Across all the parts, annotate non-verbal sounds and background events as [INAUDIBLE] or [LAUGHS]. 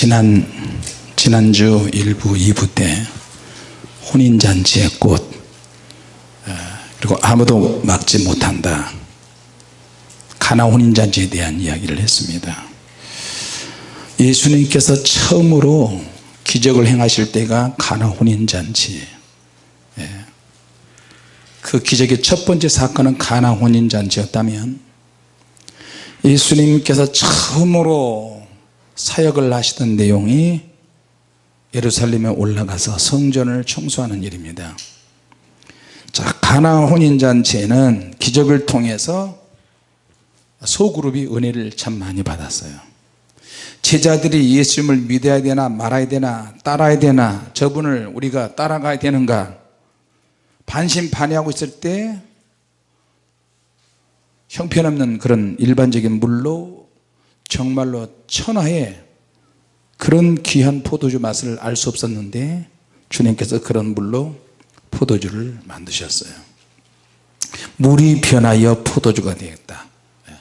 지난 지난주 1부 2부 때 혼인잔치의 꽃 어, 그리고 아무도 막지 못한다 가나 혼인잔치에 대한 이야기를 했습니다 예수님께서 처음으로 기적을 행하실 때가 가나 혼인잔치 예. 그 기적의 첫 번째 사건은 가나 혼인잔치였다면 예수님께서 처음으로 사역을 하시던 내용이 예루살렘에 올라가서 성전을 청소하는 일입니다. 자 가나 혼인잔치에는 기적을 통해서 소그룹이 은혜를 참 많이 받았어요. 제자들이 예수님을 믿어야 되나 말아야 되나 따라야 되나 저분을 우리가 따라가야 되는가 반신반의하고 있을 때 형편없는 그런 일반적인 물로 정말로 천하에 그런 귀한 포도주 맛을 알 수 없었는데 주님께서 그런 물로 포도주를 만드셨어요 물이 변하여 포도주가 되었다 예.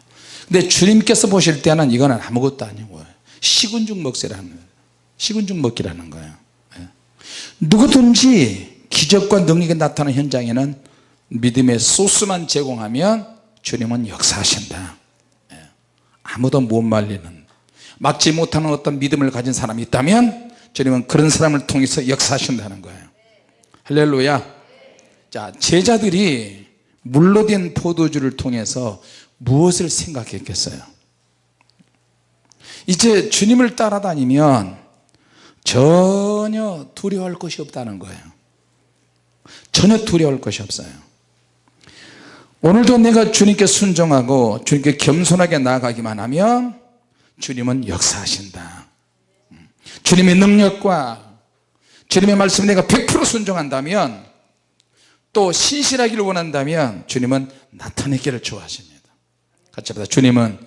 근데 주님께서 보실 때는 이거는 아무것도 아니고 식은 죽 먹세라는 식은 죽 먹기라는 거예요 예. 누구든지 기적과 능력이 나타나는 현장에는 믿음의 소스만 제공하면 주님은 역사하신다 예. 아무도 못 말리는 막지 못하는 어떤 믿음을 가진 사람이 있다면 주님은 그런 사람을 통해서 역사하신다는 거예요. 할렐루야. 자 제자들이 물로 된 포도주를 통해서 무엇을 생각했겠어요? 이제 주님을 따라다니면 전혀 두려워할 것이 없다는 거예요. 전혀 두려워할 것이 없어요 오늘도 내가 주님께 순종하고 주님께 겸손하게 나아가기만 하면 주님은 역사하신다. 주님의 능력과 주님의 말씀 내가 100% 순종한다면 또 신실하기를 원한다면 주님은 나타내기를 좋아하십니다. 같이 합니다. 주님은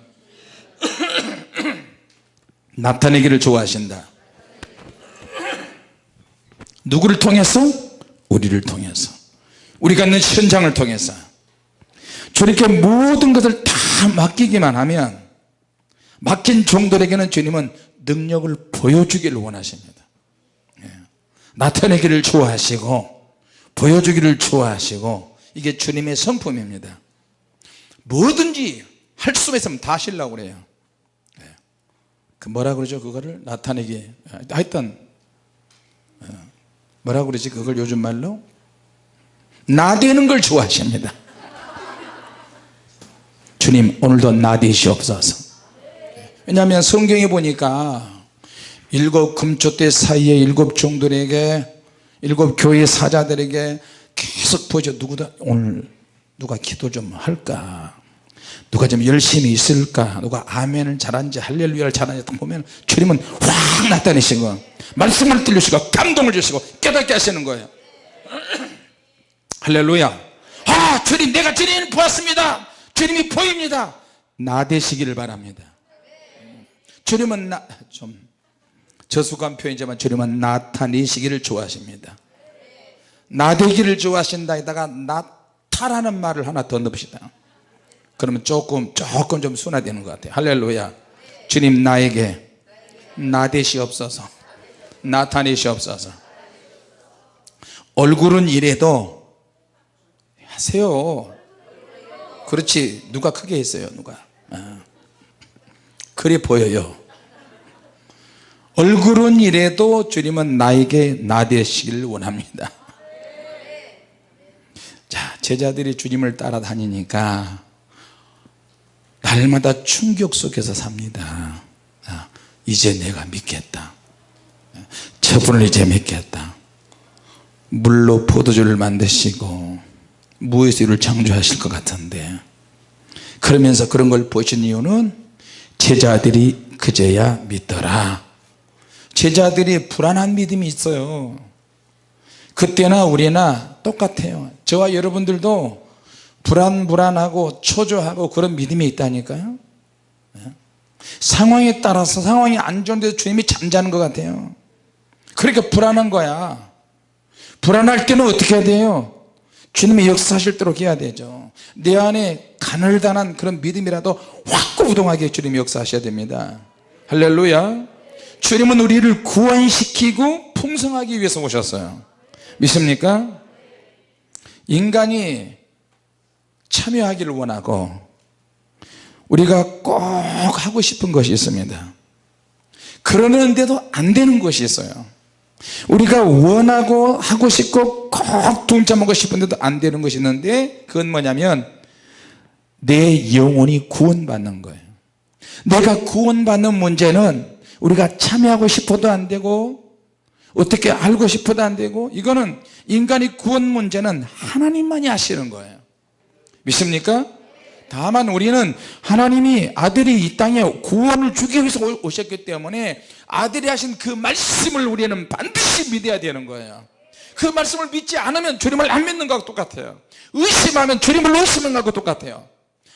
[COUGHS] 나타내기를 좋아하신다. 누구를 통해서? 우리를 통해서. 우리가 있는 현장을 통해서 주님께 모든 것을 다 맡기기만 하면 맡긴 종들에게는 주님은 능력을 보여주기를 원하십니다. 예. 나타내기를 좋아하시고 보여주기를 좋아하시고 이게 주님의 성품입니다. 뭐든지 할 수 있으면 다 하시려고 그래요. 예. 그 뭐라 그러죠? 그거를 나타내기. 하여튼 어, 뭐라 그러지? 그걸 요즘 말로? 나대는 걸 좋아하십니다 주님 오늘도 나 되시옵소서. 왜냐하면 성경에 보니까 일곱 금초대 사이에 일곱 종들에게 일곱 교회 사자들에게 계속 보죠 누구다? 오늘 누가 기도 좀 할까? 누가 좀 열심히 있을까? 누가 아멘을 잘하는지 할렐루야를 잘하는지 보면 주님은 확 나타내시고 말씀을 들리시고 감동을 주시고 깨닫게 하시는 거예요. [CLEARS THROAT] 할렐루야. 아 주님 내가 주님 보았습니다 주님이 보입니다. 나 되시기를 바랍니다. 주님은 나, 좀 저수관 표현이지만 주님은 나타내시기를 좋아하십니다. 나 되기를 좋아하신다 에다가 나타라는 말을 하나 더 넣읍시다. 그러면 조금 조금 좀 순화되는 것 같아요. 할렐루야. 주님 나에게 나 되시옵소서. 나타내시옵소서. 얼굴은 이래도 하세요 그렇지. 누가 크게 했어요 누가? 아. 그래 보여요. 얼굴은 이래도 주님은 나에게 나되시길 원합니다. 자 제자들이 주님을 따라다니니까 날마다 충격 속에서 삽니다. 아, 이제 내가 믿겠다. 저분을 이제 믿겠다. 물로 포도주를 만드시고 무에서 이를 창조하실 것 같은데 그러면서 그런 걸 보신 이유는 제자들이 그제야 믿더라. 제자들이 불안한 믿음이 있어요. 그때나 우리나 똑같아요. 저와 여러분들도 불안불안하고 초조하고 그런 믿음이 있다니까요. 네? 상황에 따라서 상황이 안 좋은데도 주님이 잠자는 것 같아요. 그러니까 불안한 거야. 불안할 때는 어떻게 해야 돼요 주님이 역사하실 대로 해야 되죠. 내 안에 가늘다란 그런 믿음이라도 확고부동하게 주님이 역사하셔야 됩니다. 할렐루야. 주님은 우리를 구원시키고 풍성하기 위해서 오셨어요. 믿습니까? 인간이 참여하기를 원하고 우리가 꼭 하고 싶은 것이 있습니다. 그러는데도 안 되는 것이 있어요 우리가 원하고 하고 싶고 꼭 동참하고 싶은데도 안 되는 것이 있는데 그건 뭐냐면 내 영혼이 구원받는 거예요 내가 구원받는 문제는 우리가 참여하고 싶어도 안 되고 어떻게 알고 싶어도 안 되고 이거는 인간의 구원 문제는 하나님만이 하시는 거예요 믿습니까? 다만 우리는 하나님이 아들이 이 땅에 구원을 주기 위해서 오셨기 때문에 아들이 하신 그 말씀을 우리는 반드시 믿어야 되는 거예요. 그 말씀을 믿지 않으면 주님을 안 믿는 것과 똑같아요. 의심하면 주님을 의심하는 것과 똑같아요.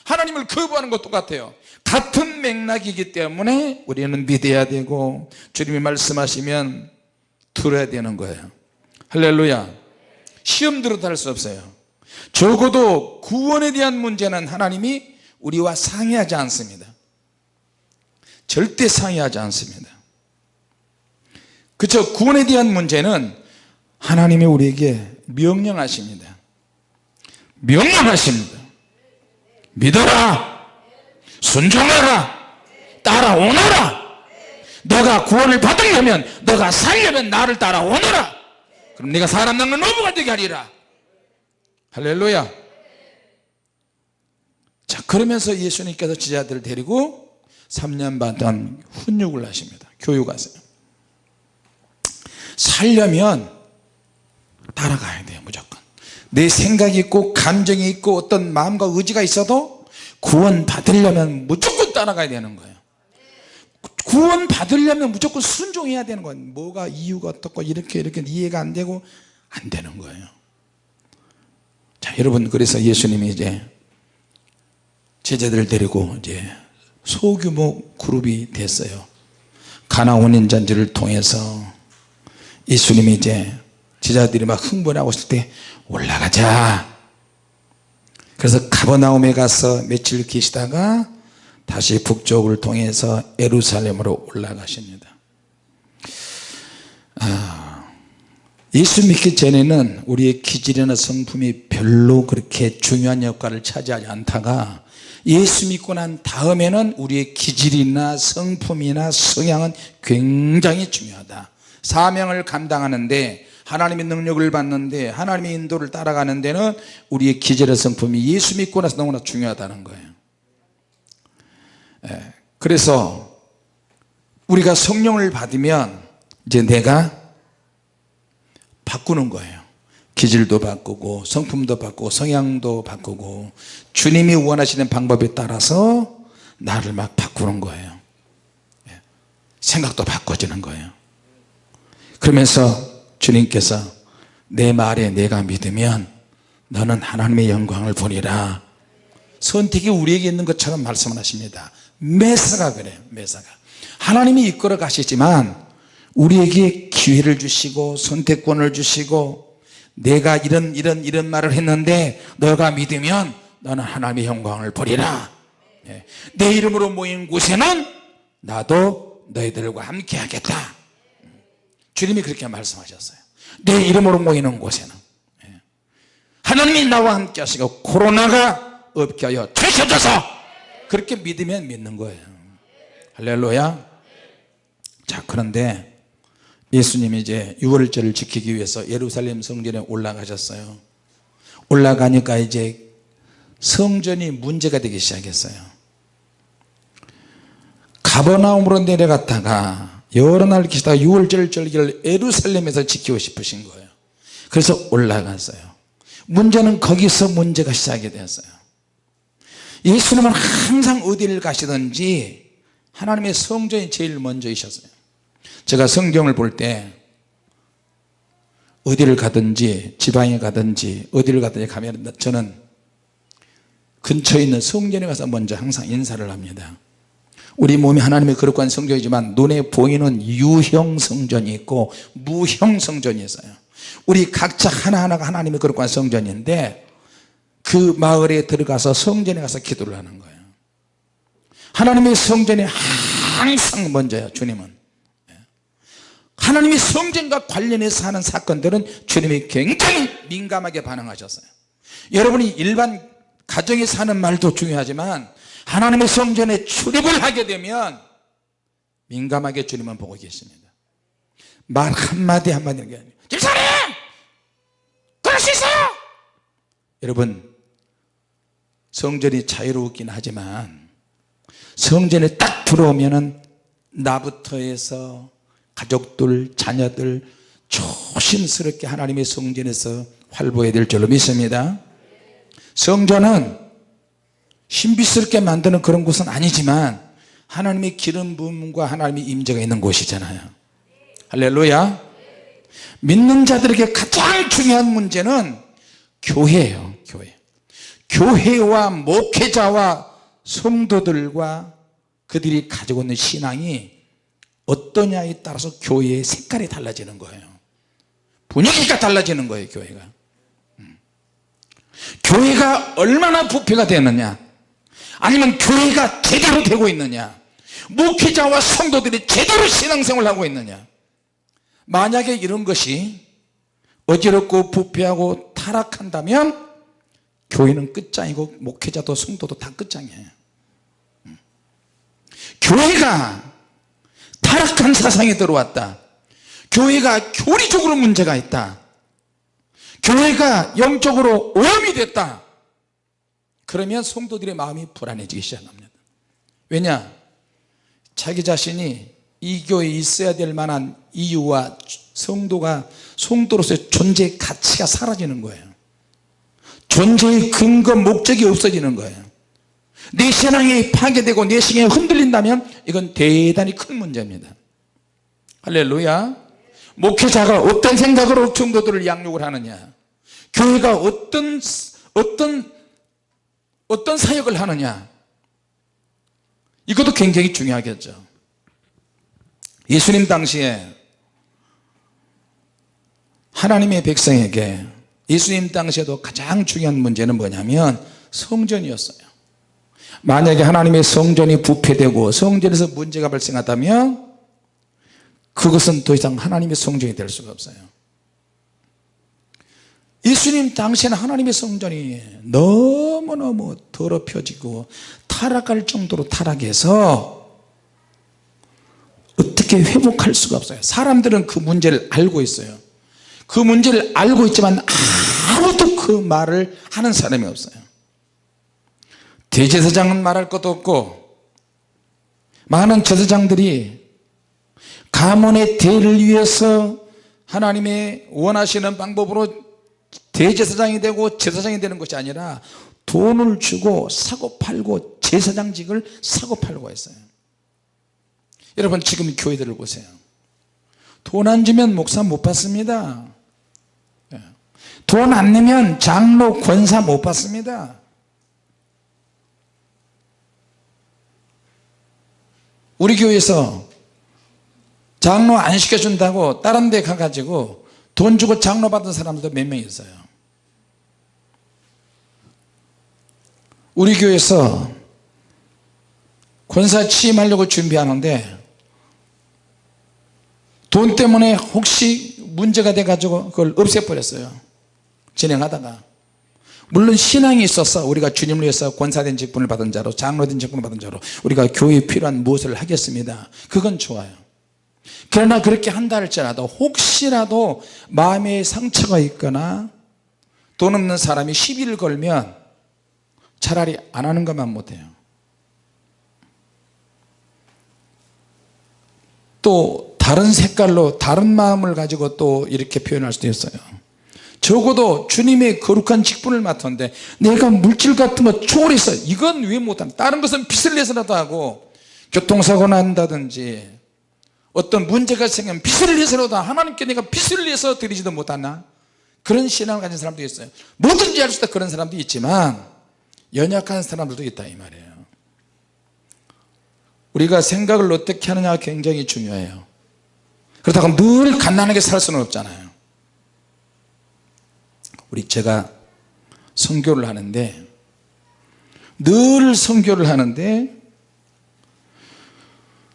하나님을 거부하는 것 똑같아요. 같은 맥락이기 때문에 우리는 믿어야 되고 주님이 말씀하시면 들어야 되는 거예요. 할렐루야. 시험 들어도 할 수 없어요 적어도 구원에 대한 문제는 하나님이 우리와 상의하지 않습니다. 절대 상의하지 않습니다. 그렇죠 구원에 대한 문제는 하나님이 우리에게 명령하십니다. 명령하십니다. 믿어라. 순종하라. 따라오너라. 너가 구원을 받으려면 너가 살려면 나를 따라오너라. 그럼 네가 사람 낚는 어부가 되게 하리라 할렐루야. 자 그러면서 예수님께서 지자들을 데리고 3년 반 동안 훈육을 하십니다. 교육하세요. 살려면 따라가야 돼요 무조건. 내 생각이 있고 감정이 있고 어떤 마음과 의지가 있어도 구원 받으려면 무조건 따라가야 되는 거예요. 구원 받으려면 무조건 순종해야 되는 거예요. 뭐가 이유가 어떻고 이렇게 이렇게 이해가 안 되고 안 되는 거예요 자 여러분 그래서 예수님이 이제 제자들을 데리고 이제 소규모 그룹이 됐어요. 가나 원인잔지를 통해서 예수님이 이제 제자들이 막 흥분하고 있을 때 올라가자. 그래서 가버나움에 가서 며칠 계시다가 다시 북쪽을 통해서 에루살렘으로 올라가십니다. 아, 예수 믿기 전에는 우리의 기질이나 성품이 별로 그렇게 중요한 역할을 차지하지 않다가 예수 믿고 난 다음에는 우리의 기질이나 성품이나 성향은 굉장히 중요하다. 사명을 감당하는데 하나님의 능력을 받는데 하나님의 인도를 따라가는 데는 우리의 기질의 성품이 예수 믿고 나서 너무나 중요하다는 거예요. 예, 그래서 우리가 성령을 받으면 이제 내가 바꾸는 거예요. 기질도 바꾸고 성품도 바꾸고 성향도 바꾸고 주님이 원하시는 방법에 따라서 나를 막 바꾸는 거예요. 예, 생각도 바꿔지는 거예요. 그러면서 주님께서 내 말에 내가 믿으면 너는 하나님의 영광을 보리라. 선택이 우리에게 있는 것처럼 말씀을 하십니다. 매사가 그래요 매사가. 하나님이 이끌어 가시지만 우리에게 기회를 주시고 선택권을 주시고 내가 이런 이런 이런 말을 했는데 너가 믿으면 너는 하나님의 영광을 보리라. 네. 내 이름으로 모인 곳에는 나도 너희들과 함께 하겠다. 주님이 그렇게 말씀하셨어요. 내 이름으로 모이는 곳에는. 예. 하나님이 나와 함께 하시고 코로나가 없게 하여 되셔져서 그렇게 믿으면 믿는 거예요. 할렐루야. 자 그런데 예수님이 이제 6월절을 지키기 위해서 예루살렘 성전에 올라가셨어요. 올라가니까 이제 성전이 문제가 되기 시작했어요. 가버나움으로 내려갔다가 여러 날 계시다가 6월절 절기를 에루살렘에서 지키고 싶으신 거예요. 그래서 올라갔어요. 문제는 거기서 문제가 시작이 되었어요. 예수님은 항상 어디를 가시든지 하나님의 성전이 제일 먼저이셨어요 제가 성경을 볼 때 어디를 가든지 지방에 가든지 어디를 가든지 가면 저는 근처에 있는 성전에 가서 먼저 항상 인사를 합니다. 우리 몸이 하나님의 거룩한 성전이지만 눈에 보이는 유형 성전이 있고 무형 성전이 있어요. 우리 각자 하나하나가 하나님의 거룩한 성전인데 그 마을에 들어가서 성전에 가서 기도를 하는 거예요. 하나님의 성전이 항상 먼저요 주님은. 예. 하나님의 성전과 관련해서 하는 사건들은 주님이 굉장히 민감하게 반응하셨어요. 여러분이 일반 가정에서 하는 말도 중요하지만 하나님의 성전에 출입을 하게 되면 민감하게 주님은 보고 계십니다. 말 한마디 한마디는 게 아니에요 집사님! 그럴 수 있어요! 여러분 성전이 자유롭긴 하지만 성전에 딱 들어오면 은 나부터 해서 가족들 자녀들 조심스럽게 하나님의 성전에서 활보해야 될 줄로 믿습니다. 성전은 신비스럽게 만드는 그런 곳은 아니지만 하나님의 기름 부음과 하나님의 임재가 있는 곳이잖아요. 할렐루야. 믿는 자들에게 가장 중요한 문제는 교회예요 교회. 교회와 목회자와 성도들과 그들이 가지고 있는 신앙이 어떠냐에 따라서 교회의 색깔이 달라지는 거예요 분위기가 달라지는 거예요 교회가 음. 교회가 얼마나 부패가 되느냐 아니면 교회가 제대로 되고 있느냐 목회자와 성도들이 제대로 신앙생활을 하고 있느냐 만약에 이런 것이 어지럽고 부패하고 타락한다면 교회는 끝장이고 목회자도 성도도 다 끝장이에요 음. 교회가 타락한 사상이 들어왔다. 교회가 교리적으로 문제가 있다. 교회가 영적으로 오염이 됐다. 그러면 성도들의 마음이 불안해지기 시작합니다. 왜냐? 자기 자신이 이 교회에 있어야 될 만한 이유와 성도가 성도로서의 존재의 가치가 사라지는 거예요. 존재의 근거 목적이 없어지는 거예요 내 신앙이 파괴되고 내 신앙이 흔들린다면 이건 대단히 큰 문제입니다. 할렐루야. 목회자가 어떤 생각으로 성도들을 양육을 하느냐. 교회가 어떤 어떤 어떤 사역을 하느냐. 이것도 굉장히 중요하겠죠. 예수님 당시에 하나님의 백성에게 예수님 당시에도 가장 중요한 문제는 뭐냐면 성전이었어요 만약에 하나님의 성전이 부패되고 성전에서 문제가 발생하다면 그것은 더 이상 하나님의 성전이 될 수가 없어요. 예수님 당시에는 하나님의 성전이 너무너무 더럽혀지고 타락할 정도로 타락해서 어떻게 회복할 수가 없어요. 사람들은 그 문제를 알고 있어요. 그 문제를 알고 있지만 아무도 그 말을 하는 사람이 없어요 대제사장은 말할 것도 없고 많은 제사장들이 가문의 대를 위해서 하나님의 원하시는 방법으로 대제사장이 되고 제사장이 되는 것이 아니라 돈을 주고 사고 팔고 제사장직을 사고 팔고 했어요. 여러분 지금 교회들을 보세요. 돈 안 주면 목사 못 받습니다. 예. 돈안 내면 장로 권사 못 받습니다 우리 교회에서 장로 안 시켜준다고 다른 데 가가지고 돈 주고 장로 받은 사람들도 몇 명 있어요. 우리 교회에서 권사 취임하려고 준비하는데 돈 때문에 혹시 문제가 돼 가지고 그걸 없애버렸어요. 진행하다가 물론 신앙이 있어서 우리가 주님을 위해서 권사된 직분을 받은 자로 장로된 직분을 받은 자로 우리가 교회에 필요한 무엇을 하겠습니다. 그건 좋아요. 그러나 그렇게 한다 할지라도 혹시라도 마음에 상처가 있거나 돈 없는 사람이 시비를 걸면 차라리 안 하는 것만 못해요. 또 다른 색깔로 다른 마음을 가지고 또 이렇게 표현할 수도 있어요 적어도 주님의 거룩한 직분을 맡았는데 내가 물질 같은 거 초월해서 이건 왜 못하나 다른 것은 빚을 내서라도 하고 교통사고 난다든지 어떤 문제가 생기면 빚을 내서라도 하나님께 내가 빚을 내서 드리지도 못하나? 그런 신앙을 가진 사람도 있어요. 뭐든지 할 수 있다 그런 사람도 있지만 연약한 사람들도 있다 이 말이에요. 우리가 생각을 어떻게 하느냐가 굉장히 중요해요. 그렇다고 늘 갓난하게 살 수는 없잖아요 우리 제가 선교를 하는데 늘 선교를 하는데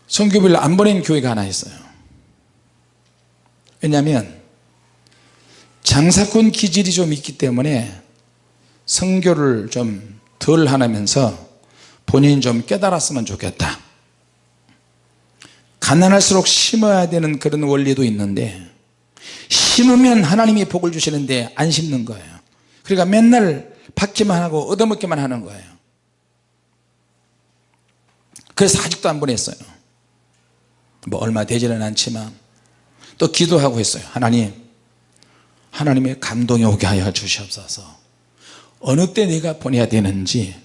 선교비를 안 보낸 교회가 하나 있어요. 왜냐하면 장사꾼 기질이 좀 있기 때문에 성교를 좀 덜 하면서 본인이 좀 깨달았으면 좋겠다. 가난할수록 심어야 되는 그런 원리도 있는데 심으면 하나님이 복을 주시는데 안 심는 거예요. 그러니까 맨날 받기만 하고 얻어먹기만 하는 거예요. 그래서 아직도 안 보냈어요. 뭐 얼마 되지는 않지만 또 기도하고 했어요. 하나님 하나님의 감동이 오게 하여 주시옵소서. 어느 때 내가 보내야 되는지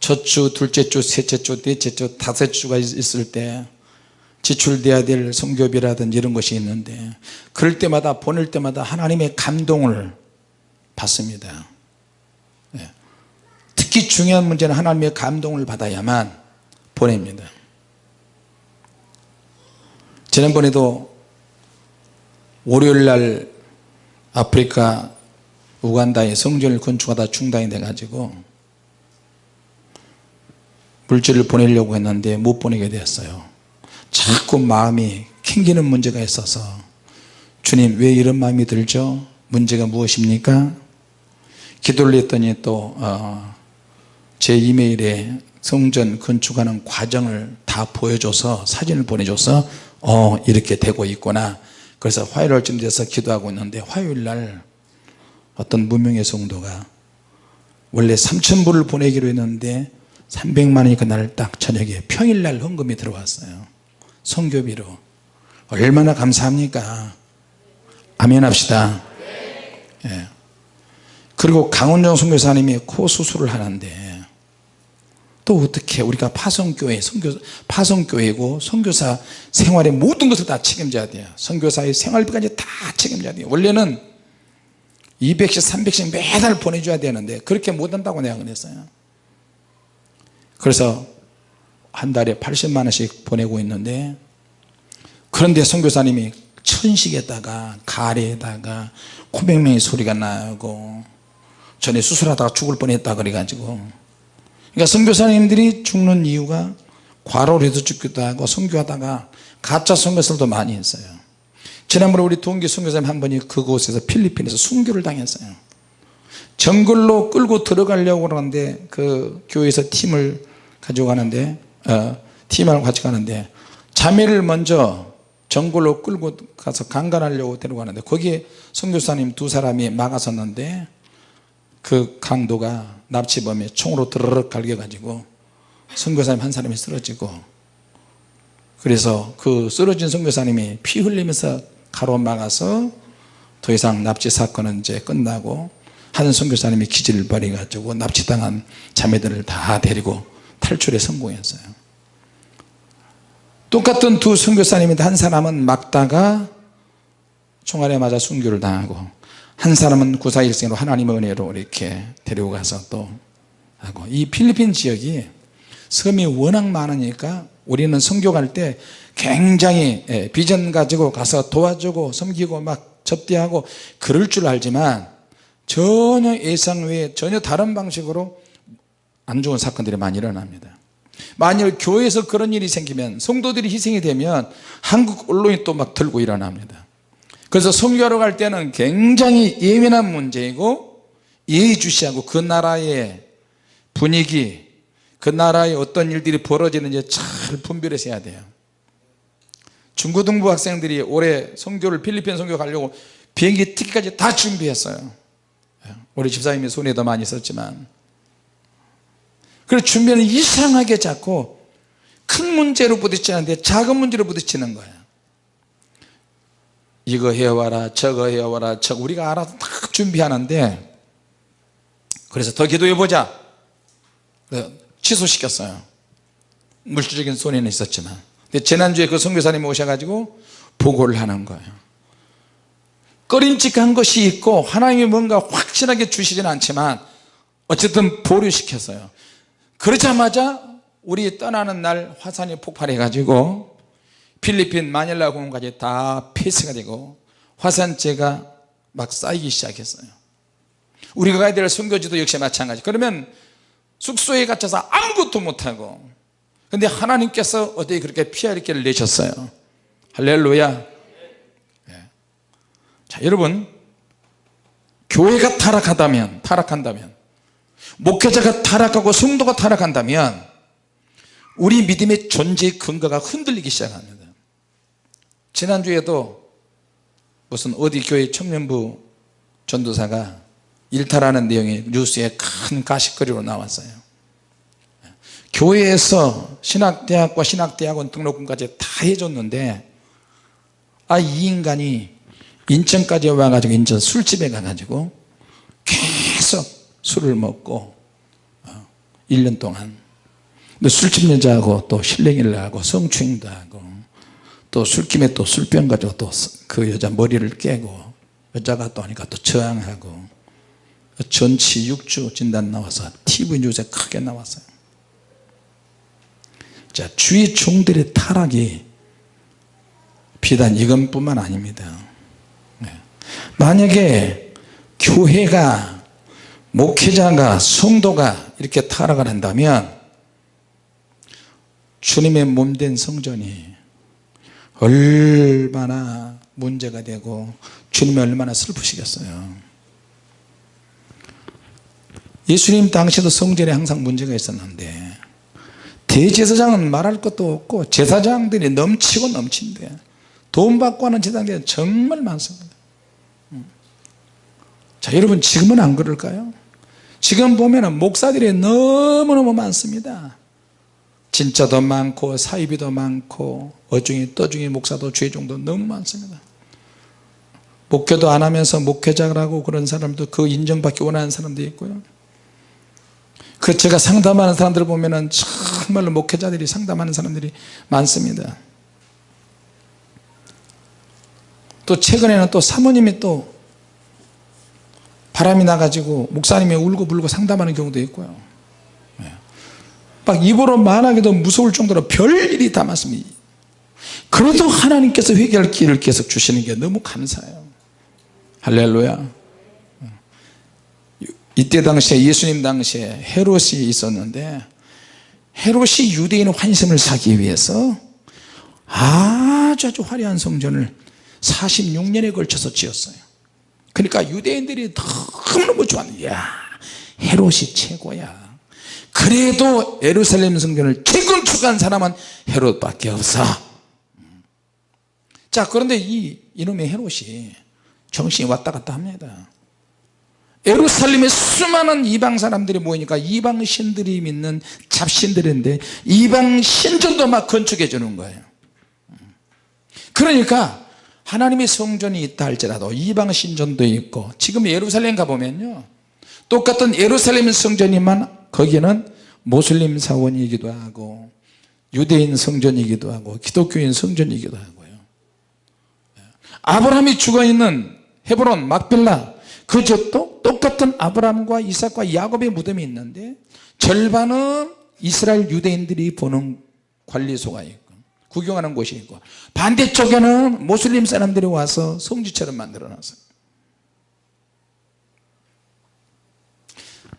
첫 주, 둘째 주, 셋째 주, 넷째 주, 다섯 주가 있을 때 지출돼야 될 성교비라든지 이런 것이 있는데 그럴 때마다 보낼 때마다 하나님의 감동을 받습니다. 예. 특히 중요한 문제는 하나님의 감동을 받아야만 보냅니다. 지난번에도 월요일날 아프리카 우간다에 성전을 건축하다 중단이 돼 가지고 물질을 보내려고 했는데 못 보내게 되었어요 자꾸 마음이 캥기는 문제가 있어서 주님 왜 이런 마음이 들죠? 문제가 무엇입니까? 기도를 했더니 또제 어, 이메일에 성전 건축하는 과정을 다 보여줘서 사진을 보내줘서 어 이렇게 되고 있구나. 그래서 화요일쯤 돼서 기도하고 있는데 화요일날 어떤 무명의 성도가 원래 3천불을 보내기로 했는데 300만원이 그날 딱 저녁에 평일날 헌금이 들어왔어요 성교비로. 얼마나 감사합니까? 아멘 합시다. 예. 그리고 강원정 선교사님이 코 수술을 하는데 또 어떻게 우리가 파송교회 선교, 파송교회고 선교사 생활의 모든 것을 다 책임져야 돼요. 선교사의 생활비까지 다 책임져야 돼요. 원래는 200씩 300씩 매달 보내줘야 되는데 그렇게 못한다고 내가 그랬어요. 그래서 한 달에 80만 원씩 보내고 있는데 그런데 선교사님이 천식에다가 가래에다가 코맹맹이 소리가 나고 전에 수술하다가 죽을 뻔했다 그래가지고. 그러니까 선교사님들이 죽는 이유가 과로를 해서 죽기도 하고 선교하다가 가짜 선교사도 많이 했어요. 지난번에 우리 동기 선교사님 한 분이 그곳에서 필리핀에서 순교를 당했어요. 정글로 끌고 들어가려고 하는데 그 교회에서 팀을 가지고 가는데 어, 팀하고 같이 가는데 자매를 먼저 정글로 끌고 가서 강간하려고 데려가는데 거기에 선교사님 두 사람이 막아섰는데 그 강도가 납치범에 총으로 드르륵 갈겨가지고 선교사님 한 사람이 쓰러지고 그래서 그 쓰러진 선교사님이 피 흘리면서 가로막아서 더 이상 납치 사건은 이제 끝나고 한 선교사님이 기질을 벌여 가지고 납치당한 자매들을 다 데리고 탈출에 성공했어요. 똑같은 두 선교사님인데 한 사람은 막다가 총알에 맞아 순교를 당하고 한 사람은 구사일생으로 하나님의 은혜로 이렇게 데리고 가서 또 하고. 이 필리핀 지역이 섬이 워낙 많으니까 우리는 선교 갈 때 굉장히 예, 비전 가지고 가서 도와주고 섬기고 막 접대하고 그럴 줄 알지만 전혀 예상 외에 전혀 다른 방식으로 안 좋은 사건들이 많이 일어납니다. 만일 교회에서 그런 일이 생기면 성도들이 희생이 되면 한국 언론이 또 막 들고 일어납니다. 그래서 선교하러 갈 때는 굉장히 예민한 문제이고 예의주시하고 그 나라의 분위기 그 나라에 어떤 일들이 벌어지는지 잘 분별해서 해야 돼요. 중고등부 학생들이 올해 선교를 필리핀 선교 가려고 비행기 티켓까지 다 준비했어요. 우리 집사님이 손에 더 많이 썼지만 그래서 준비는 이상하게 자꾸 큰 문제로 부딪히는데 작은 문제로 부딪히는 거예요 이거 해와라 저거 해와라 저 우리가 알아서 다 준비하는데 그래서 더 기도해 보자. 취소시켰어요. 물질적인 손해는 있었지만. 근데 지난주에 그 선교사님 오셔가지고 보고를 하는 거예요. 꺼림칙한 것이 있고 하나님이 뭔가 확실하게 주시지는 않지만 어쨌든 보류시켰어요 그러자마자 우리 떠나는 날 화산이 폭발해 가지고 필리핀 마닐라 공항까지 다 폐쇄가 되고 화산재가 막 쌓이기 시작했어요. 우리가 가야 될 선교지도 역시 마찬가지. 그러면 숙소에 갇혀서 아무것도 못하고 근데 하나님께서 어떻게 그렇게 피할 길을 내셨어요? 할렐루야. 자 여러분 교회가 타락하다면 타락한다면 목회자가 타락하고 성도가 타락한다면 우리 믿음의 존재의 근거가 흔들리기 시작합니다. 지난주에도 무슨 어디 교회 청년부 전도사가 일탈하는 내용이 뉴스에 큰 가십거리로 나왔어요. 교회에서 신학대학과 신학대학원 등록금까지 다 해줬는데 아 이 인간이 인천까지 와가지고 인천 술집에 가가지고 계속 술을 먹고 1년 어, 동안. 술집 여자하고 또 실랭이를 하고 성추행도 하고 또 술김에 또 술병 가지고 또 그 여자 머리를 깨고 여자가 또 하니까 또 저항하고 전치 6주 진단 나와서 TV 뉴스에 크게 나왔어요. 자 주의 종들의 타락이 비단 이건뿐만 아닙니다. 네. 만약에 교회가 목회자가 성도가 이렇게 타락을 한다면 주님의 몸된 성전이 얼마나 문제가 되고 주님이 얼마나 슬프시겠어요. 예수님 당시에도 성전에 항상 문제가 있었는데 대제사장은 말할 것도 없고 제사장들이 넘치고 넘친대. 돈 받고 하는 제사장들이 정말 많습니다. 음. 자 여러분 지금은 안 그럴까요 지금 보면 목사들이 너무너무 많습니다. 진짜도 많고 사이비도 많고 어중이 떠중이 목사도 죄종도 너무 많습니다. 목회도 안 하면서 목회자라고 그런 사람도 그 인정받기 원하는 사람도 있고요. 그 제가 상담하는 사람들 보면 정말로 목회자들이 상담하는 사람들이 많습니다. 또 최근에는 또 사모님이 또 바람이 나가지고 목사님이 울고 불고 상담하는 경우도 있고요. 막 입으로 말하기도 무서울 정도로 별일이 다 많습니다. 그래도 하나님께서 회개할 길을 계속 주시는 게 너무 감사해요. 할렐루야. 이때 당시에 예수님 당시에 헤롯이 있었는데 헤롯이 유대인 환심을 사기 위해서 아주 아주 화려한 성전을 46년에 걸쳐서 지었어요 그러니까 유대인들이 너무너무 좋아하는 야 헤롯이 최고야. 그래도 예루살렘 성전을 재건축한 사람은 헤롯밖에 없어. 자 그런데 이 이놈의 헤롯이 정신이 왔다 갔다 합니다. 예루살렘에 수많은 이방 사람들이 모이니까 이방 신들이 믿는 잡신들인데 이방 신전도 막 건축해 주는 거예요. 그러니까 하나님의 성전이 있다 할지라도 이방 신전도 있고 지금 예루살렘 가보면요. 똑같은 예루살렘 성전이만 거기는 모슬림 사원이기도 하고 유대인 성전이기도 하고 기독교인 성전이기도 하고요. 아브라함이 죽어있는 헤브론 막빌라 그 지역도 똑같은 아브라함과 이삭과 야곱의 무덤이 있는데 절반은 이스라엘 유대인들이 보는 관리소가 있고 구경하는 곳이 있고 반대쪽에는 모슬림 사람들이 와서 성지처럼 만들어 놨어요.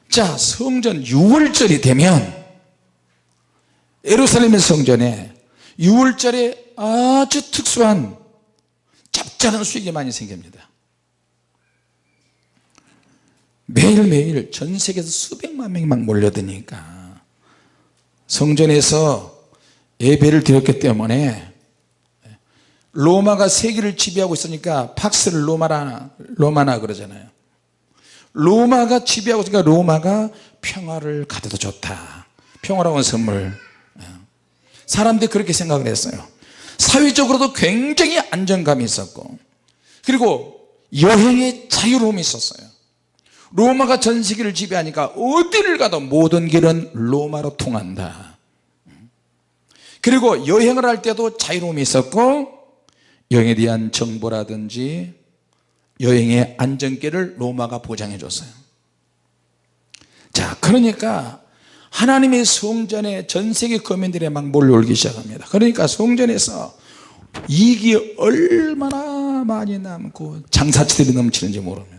자 성전 6월절이 되면 예루살렘의 성전에 6월절에 아주 특수한 짭짤한 수익이 많이 생깁니다. 매일매일 전 세계에서 수백만 명이 막 몰려드니까 성전에서 예배를 드렸기 때문에. 로마가 세계를 지배하고 있으니까 팍스를 로마나 로마나 그러잖아요. 로마가 지배하고 있으니까 로마가 평화를 가져다 줬다. 평화로운 선물. 예. 사람들이 그렇게 생각을 했어요. 사회적으로도 굉장히 안정감이 있었고 그리고 여행의 자유로움이 있었어요. 로마가 전 세계를 지배하니까 어디를 가도 모든 길은 로마로 통한다 그리고 여행을 할 때도 자유로움이 있었고 여행에 대한 정보라든지 여행의 안전길을 로마가 보장해 줬어요. 자 그러니까 하나님의 성전에 전세계 거민들이 막 몰려오기 시작합니다. 그러니까 성전에서 이익이 얼마나 많이 남고 장사치들이 넘치는지 모릅니다.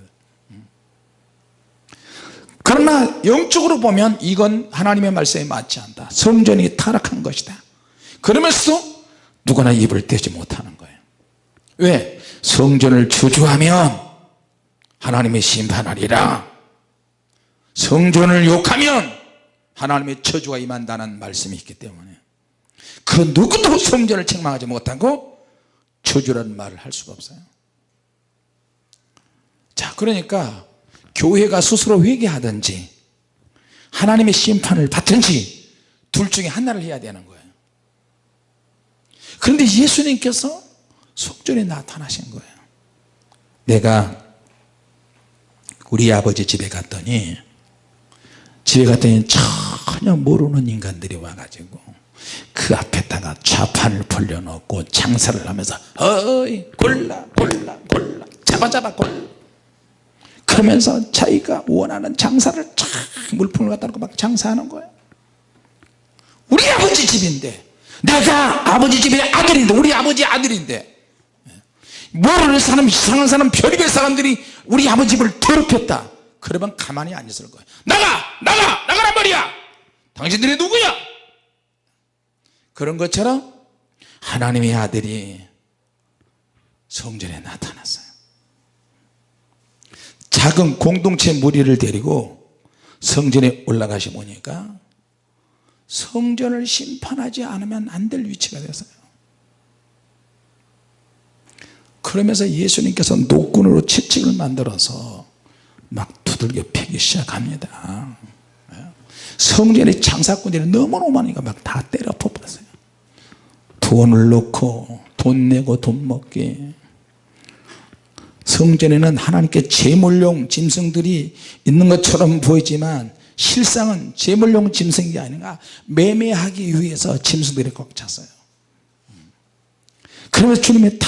그러나 영적으로 보면 이건 하나님의 말씀에 맞지 않다. 성전이 타락한 것이다 그러면서도 누구나 입을 떼지 못하는 거예요. 왜? 성전을 저주하면 하나님의 심판하리라. 성전을 욕하면 하나님의 저주가 임한다는 말씀이 있기 때문에. 그 누구도 성전을 책망하지 못하고 저주라는 말을 할 수가 없어요. 자 그러니까 교회가 스스로 회개하든지 하나님의 심판을 받든지 둘 중에 하나를 해야 되는 거예요 그런데 예수님께서 속전에 나타나신 거예요. 내가 우리 아버지 집에 갔더니 집에 갔더니 전혀 모르는 인간들이 와가지고 그 앞에다가 좌판을 벌려놓고 장사를 하면서 어이 골라 골라 골라 잡아 잡아 골라. 그러면서 자기가 원하는 장사를 쫙 물품을 갖다 놓고 막 장사하는 거예요. 우리 아버지 집인데 내가 아버지 집의 아들인데 우리 아버지 아들인데. 모르는 사람 이상한 사람 별의별 사람들이 우리 아버지 집을 더럽혔다. 그러면 가만히 안 있을 거예요 나가! 나가! 나가란 말이야! 당신들이 누구야? 그런 것처럼 하나님의 아들이 성전에 나타났어요. 작은 공동체 무리를 데리고 성전에 올라가시 보니까 성전을 심판하지 않으면 안 될 위치가 됐어요. 그러면서 예수님께서 노끈으로 채찍을 만들어서 막 두들겨 패기 시작합니다. 성전의 장사꾼들이 너무너무 많으니까 막 다 때려 뽑았어요. 돈을 넣고 돈 내고 돈 먹기. 성전에는 하나님께 제물용 짐승들이 있는 것처럼 보이지만 실상은 제물용 짐승이 아니라 매매하기 위해서 짐승들이 꽉 찼어요. 그러면서 주님이 다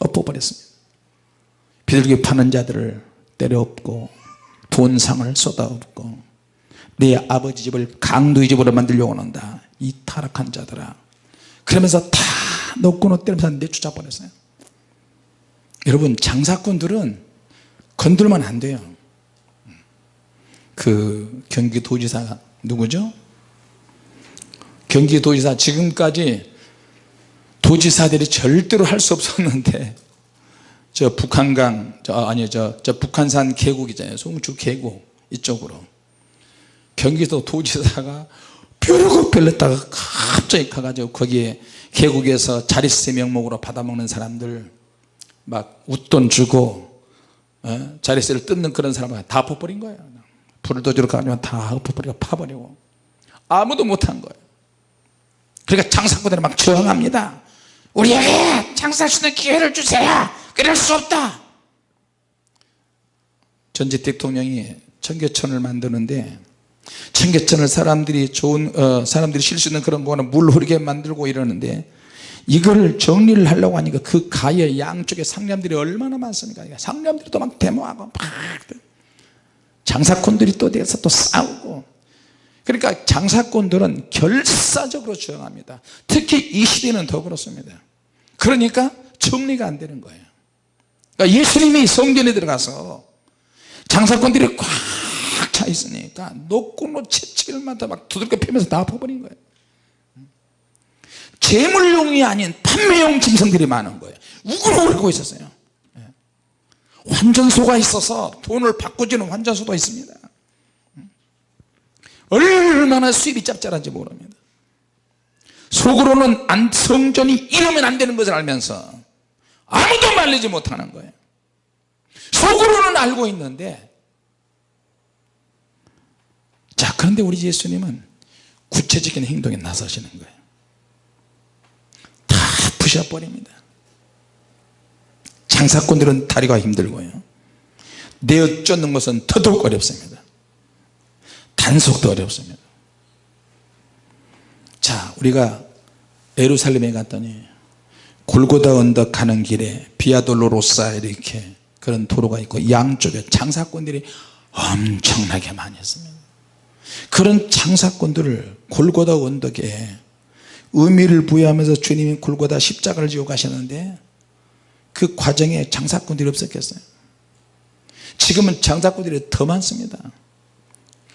엎어버렸습니다. 비둘기 파는 자들을 때려엎고 돈상을 쏟아엎고 내 아버지 집을 강도의 집으로 만들려고 한다. 이 타락한 자들아. 그러면서 다 노끈을 때리면서 내쫓아 버렸어요. 여러분 장사꾼들은 건들면 안 돼요 그 경기도지사 누구죠? 경기도지사 지금까지 도지사들이 절대로 할 수 없었는데 저 북한강 저 아니 저, 저 북한산 계곡이잖아요 송주 계곡 이쪽으로 경기도 도지사가 벼르고 별렀다가 갑자기 가가지고 거기에 계곡에서 자릿세 명목으로 받아먹는 사람들 막 웃돈 주고 어? 자릿세를 뜯는 그런 사람을 다 엎어버린 거예요 불도저로 가면 다 엎어버리고 파버리고 아무도 못한 거예요. 그러니까 장사꾼들이 막 저항합니다. 우리에게 장사할 수 있는 기회를 주세요. 그럴 수 없다. 전직 대통령이 청계천을 만드는데 청계천을 사람들이 좋은 어, 사람들이 쉴 수 있는 그런 거는 물 흐르게 만들고 이러는데 이거를 정리를 하려고 하니까 그 가에 양쪽에 상념들이 얼마나 많습니까? 상념들이 또 막 데모하고 막 장사꾼들이 또 돼서 또 싸우고. 그러니까 장사꾼들은 결사적으로 저항합니다. 특히 이 시대는 더 그렇습니다. 그러니까 정리가 안 되는 거예요. 그러니까 예수님이 성전에 들어가서 장사꾼들이 꽉 차 있으니까 노끈으로 채찍을 막 두들겨 패면서 다 엎어버린 거예요. 재물용이 아닌 판매용 짐승들이 많은 거예요. 우글우글고 있었어요. 예. 환전소가 있어서 돈을 바꾸지는 환전소도 있습니다. 얼마나 수입이 짭짤한지 모릅니다. 속으로는 안, 성전이 이러면 안 되는 것을 알면서 아무도 말리지 못하는 거예요. 속으로는 알고 있는데 자 그런데 우리 예수님은 구체적인 행동에 나서시는 거예요. 다 부셔버립니다 장사꾼들은 다리가 힘들고요. 내어 쫓는 것은 더더욱 어렵습니다. 단속도 어렵습니다. 자 우리가 예루살렘에 갔더니 골고다 언덕 가는 길에 비아돌로로사 이렇게 그런 도로가 있고 양쪽에 장사꾼들이 엄청나게 많이 있습니다. 그런 장사꾼들을 골고다 언덕에 의미를 부여하면서 주님이 골고다 십자가를 지고 가셨는데 그 과정에 장사꾼들이 없었겠어요? 지금은 장사꾼들이 더 많습니다.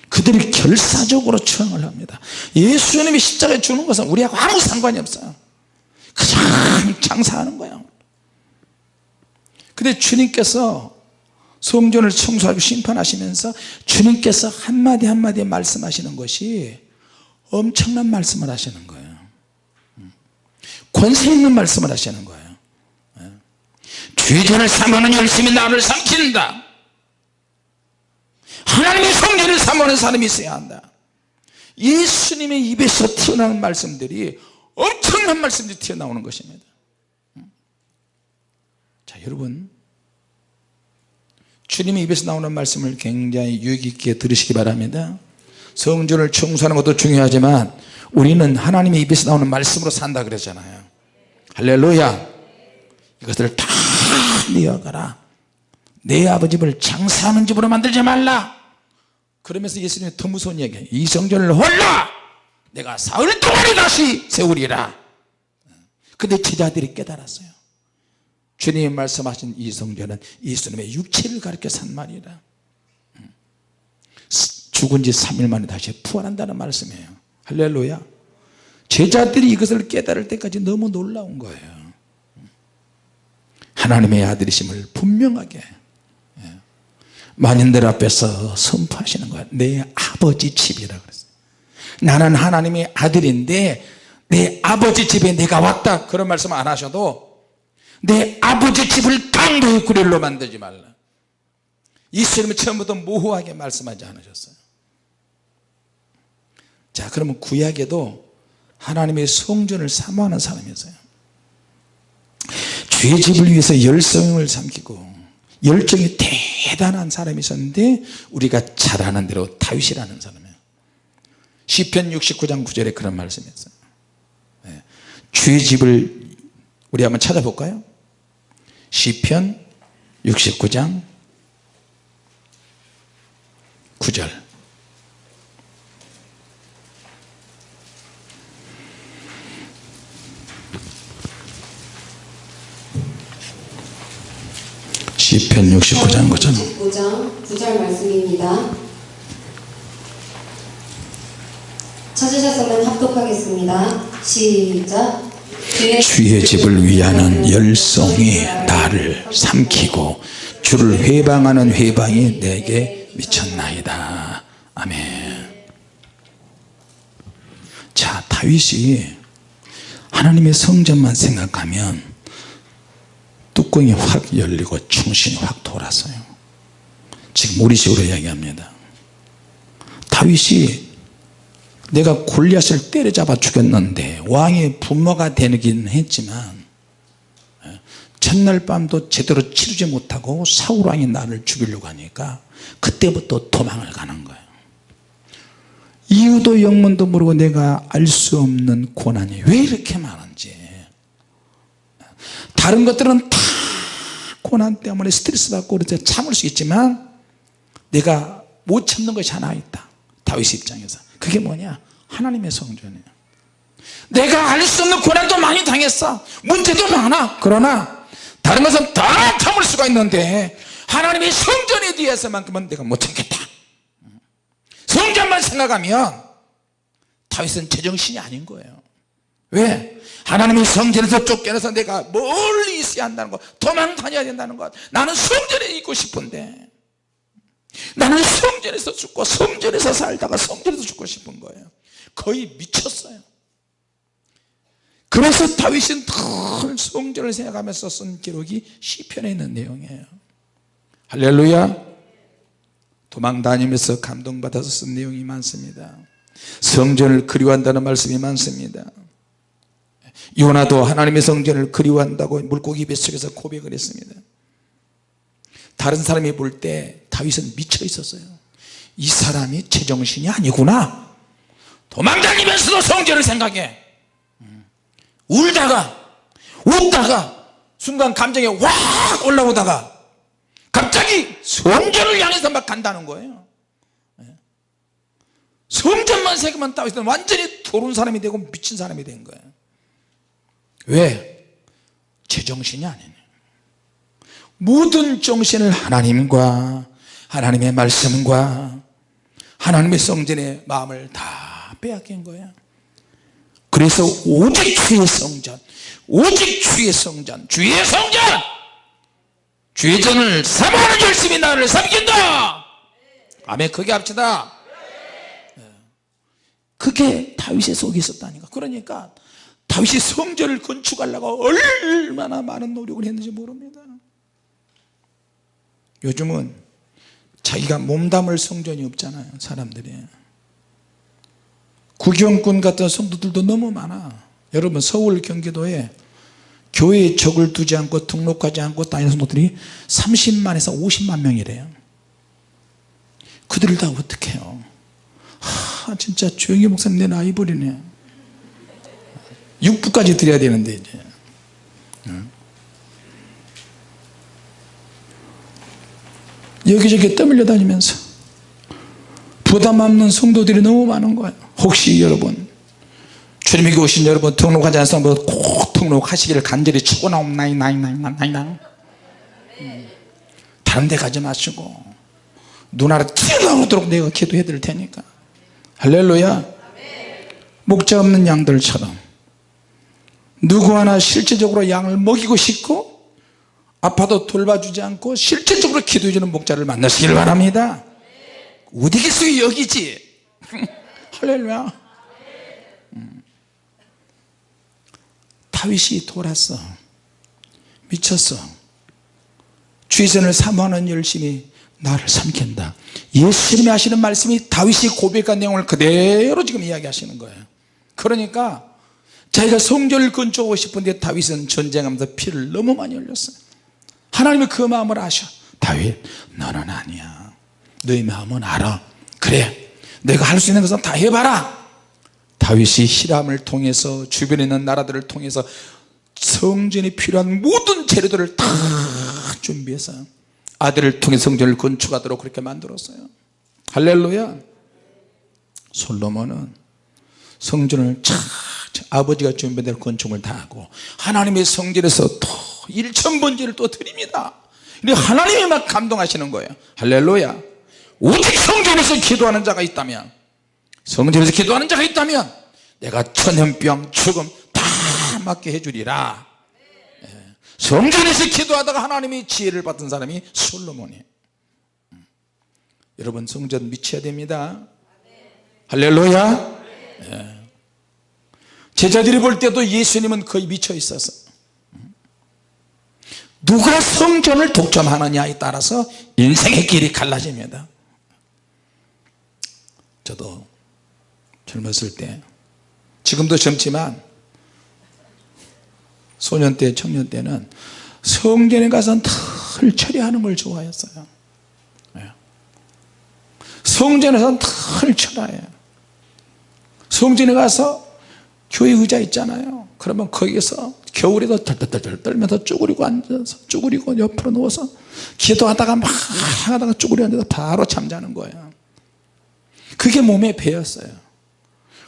그들이 결사적으로 추앙을 합니다. 예수님이 십자가에 주는 것은 우리하고 아무 상관이 없어요. 그냥 장사하는 거예요. 근데 주님께서 성전을 청소하고 심판하시면서 주님께서 한마디 한마디 말씀하시는 것이 엄청난 말씀을 하시는 거예요. 권세 있는 말씀을 하시는 거예요 죄전을 삼하는 열심히 나를 삼킨다. 하나님의 성전을 삼하는 사람이 있어야 한다. 예수님의 입에서 튀어나오는 말씀들이 엄청난 말씀들이 튀어나오는 것입니다. 자 여러분. 주님의 입에서 나오는 말씀을 굉장히 유익 있게 들으시기 바랍니다. 성전을 청소하는 것도 중요하지만 우리는 하나님의 입에서 나오는 말씀으로 산다 그랬잖아요. 할렐루야. 이것을 다 내어가라. 내 아버지 집을 장사하는 집으로 만들지 말라. 그러면서 예수님이 더 무서운 얘기예요 이 성전을 홀로 내가 사흘 동안에 다시 세우리라. 근데 제자들이 깨달았어요. 주님이 말씀하신 이 성전은 예수님의 육체를 가리켜 산 말이라. 죽은 지 3일 만에 다시 부활한다는 말씀이에요. 할렐루야. 제자들이 이것을 깨달을 때까지 너무 놀라운 거예요 하나님의 아들이심을 분명하게 예. 만인들 앞에서 선포하시는 거야. 내 아버지 집이라 그랬어요. 나는 하나님의 아들인데 내 아버지 집에 내가 왔다 그런 말씀 안 하셔도 내 아버지 집을 강도의 구릴로 만들지 말라. 예수님은 처음부터 모호하게 말씀하지 않으셨어요. 자 그러면 구약에도 하나님의 성전을 사모하는 사람이었어요 주의 집을 위해서 열성을 삼키고 열정이 대단한 사람이 있었는데 우리가 잘 아는 대로 다윗이라는 사람이에요. 시편 69장 9절에 그런 말씀이 있어요. 네. 주의 집을 우리 한번 찾아볼까요? 시편 69장 9절 시편 69장 9절 69장 9절 말씀입니다. 찾으셨으면 합독하겠습니다. 시작. 주의 집을 위하는 열성이 나를 삼키고 주를 회방하는 회방이 내게 미쳤나이다 아멘 자 다윗이 하나님의 성전만 생각하면 뚜껑이 확 열리고 충신이 확 돌았어요. 지금 우리식으로 이야기합니다. 다윗이 내가 골리앗을 때려잡아 죽였는데 왕의 부모가 되긴 했지만 예, 첫날 밤도 제대로 치르지 못하고 사울왕이 나를 죽이려고 하니까 그때부터 도망을 가는 거예요. 이유도 영문도 모르고 내가 알 수 없는 고난이 왜 이렇게 많은지. 다른 것들은 다 고난 때문에 스트레스 받고 그래서 참을 수 있지만 내가 못 참는 것이 하나 있다. 다윗 입장에서. 그게 뭐냐? 하나님의 성전이에요 내가 알 수 없는 고난도 많이 당했어. 문제도 많아. 그러나 다른 것은 다 참을 수가 있는데 하나님의 성전에 대해서만큼은 내가 못 참겠다. 성전만 생각하면 다윗은 제정신이 아닌 거예요 왜? 하나님의 성전에서 쫓겨나서 내가 멀리 있어야 한다는 것 도망 다녀야 된다는 것. 나는 성전에 있고 싶은데. 나는 성전에서 죽고 성전에서 살다가 성전에서 죽고 싶은 거예요. 거의 미쳤어요. 그래서 다윗은 큰 성전을 생각하면서 쓴 기록이 시편에 있는 내용이에요. 할렐루야. 도망 다니면서 감동받아서 쓴 내용이 많습니다. 성전을 그리워한다는 말씀이 많습니다 요나도 하나님의 성전을 그리워한다고 물고기 뱃속에서 고백을 했습니다. 다른 사람이 볼 때 다윗은 미쳐 있었어요. 이 사람이 제정신이 아니구나. 도망다니면서도 성전을 생각해. 음. 울다가 웃다가 순간 감정이 확 올라오다가 갑자기 성전을 향해서 막 간다는 거예요. 예. 성전만 생각하면 다윗은 완전히 도른 사람이 되고 미친 사람이 된 거예요 왜? 제정신이 아니네. 모든 정신을 하나님과 하나님의 말씀과 하나님의 성전의 마음을 다 빼앗긴 거야. 그래서 오직 주의 성전 오직 주의 성전 주의 성전! 주의 전을 사모하는 열심히 나를 삼긴다! 아멘. 그게 합시다. 예. 그게 다윗의 속에 있었다니까. 그러니까 다윗이 성전을 건축하려고 얼마나 많은 노력을 했는지 모릅니다. 요즘은 자기가 몸담을 성전이 없잖아요 사람들이. 구경꾼 같은 성도들도 너무 많아. 여러분 서울 경기도에 교회에 적을 두지 않고 등록하지 않고 다니는 성도들이 30만에서 50만 명이래요. 그들을 다 어떻게 해요? 하 진짜 조영기 목사님 내 나이 버리네 육부까지 드려야 되는데 이제. 여기저기 떠밀려 다니면서 부담 없는 성도들이 너무 많은 거예요. 혹시 여러분 주님에게 오신 여러분 등록하지 사람들 꼭 등록하시기를 간절히 축원하옵나이 나이 나이 나이 나이 나이. 음. 다른 데 가지 마시고 눈알에 튀어나오도록 내가 기도해 드릴 테니까. 할렐루야. 목자 없는 양들처럼 누구 하나 실제적으로 양을 먹이고 싶고 아파도 돌봐주지 않고 실질적으로 기도해 주는 목자를 만나시길 바랍니다. 어디 계세요 여기지? [LAUGHS] 할렐루야. 음. 다윗이 돌았어 미쳤어 주의선을 사모하는 열심히 나를 삼킨다. 예수님이 하시는 말씀이 다윗이 고백한 내용을 그대로 지금 이야기하시는 거예요. 그러니까 자기가 성전을 건축하고 싶은데 다윗은 전쟁하면서 피를 너무 많이 흘렸어요. 하나님은 그 마음을 아셔. 다윗 너는 아니야. 너의 마음은 알아. 그래 내가 할 수 있는 것은 다 해봐라. 다윗이 히람을 통해서 주변에 있는 나라들을 통해서 성전이 필요한 모든 재료들을 다 준비해서 아들을 통해 성전을 건축하도록 그렇게 만들었어요. 할렐루야. 솔로몬은 성전을 참 아버지가 준비한 대로 건축을 다 하고 하나님의 성전에서 또 일천번제를 또 드립니다. 하나님이 막 감동하시는 거예요. 할렐루야. 오직 성전에서 기도하는 자가 있다면 성전에서 기도하는 자가 있다면 내가 천연병 죽음 다 맞게 해주리라. 예. 성전에서 기도하다가 하나님이 지혜를 받은 사람이 솔로몬이에요. 음. 여러분 성전 미쳐야 됩니다. 할렐루야. 예. 제자들이 볼 때도 예수님은 거의 미쳐 있었어 누가 성전을 독점하느냐에 따라서 인생의 길이 갈라집니다. 저도 젊었을 때 지금도 젊지만 소년 때 청년 때는 성전에 가서 털 처리하는 걸 좋아했어요. 예. 성전에서 털 처리해요. 성전에 가서 교회 의자 있잖아요. 그러면 거기서 겨울에도 덜덜덜 떨면서 쭈그리고 앉아서 쭈그리고 옆으로 누워서 기도하다가 막 하다가 쭈그려 앉아서 바로 잠자는 거예요. 그게 몸에 배었어요.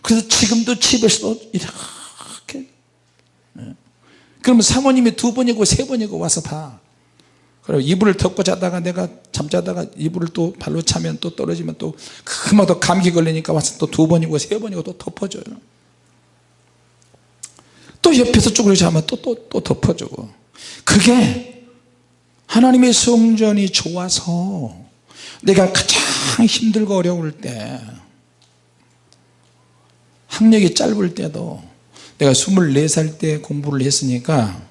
그래서 지금도 집에서도 이렇게. 예. 그러면 사모님이 두 번이고 세 번이고 와서 봐. 그리고 이불을 덮고 자다가 내가 잠자다가 이불을 또 발로 차면 또 떨어지면 또 금방 또 감기 걸리니까 와서 또 두 번이고 세 번이고 또 덮어줘요 또 옆에서 쭈그려 자면 또 또 또 덮어주고. 그게 하나님의 성전이 좋아서 내가 가장 힘들고 어려울 때 학력이 짧을 때도 내가 24살 때 공부를 했으니까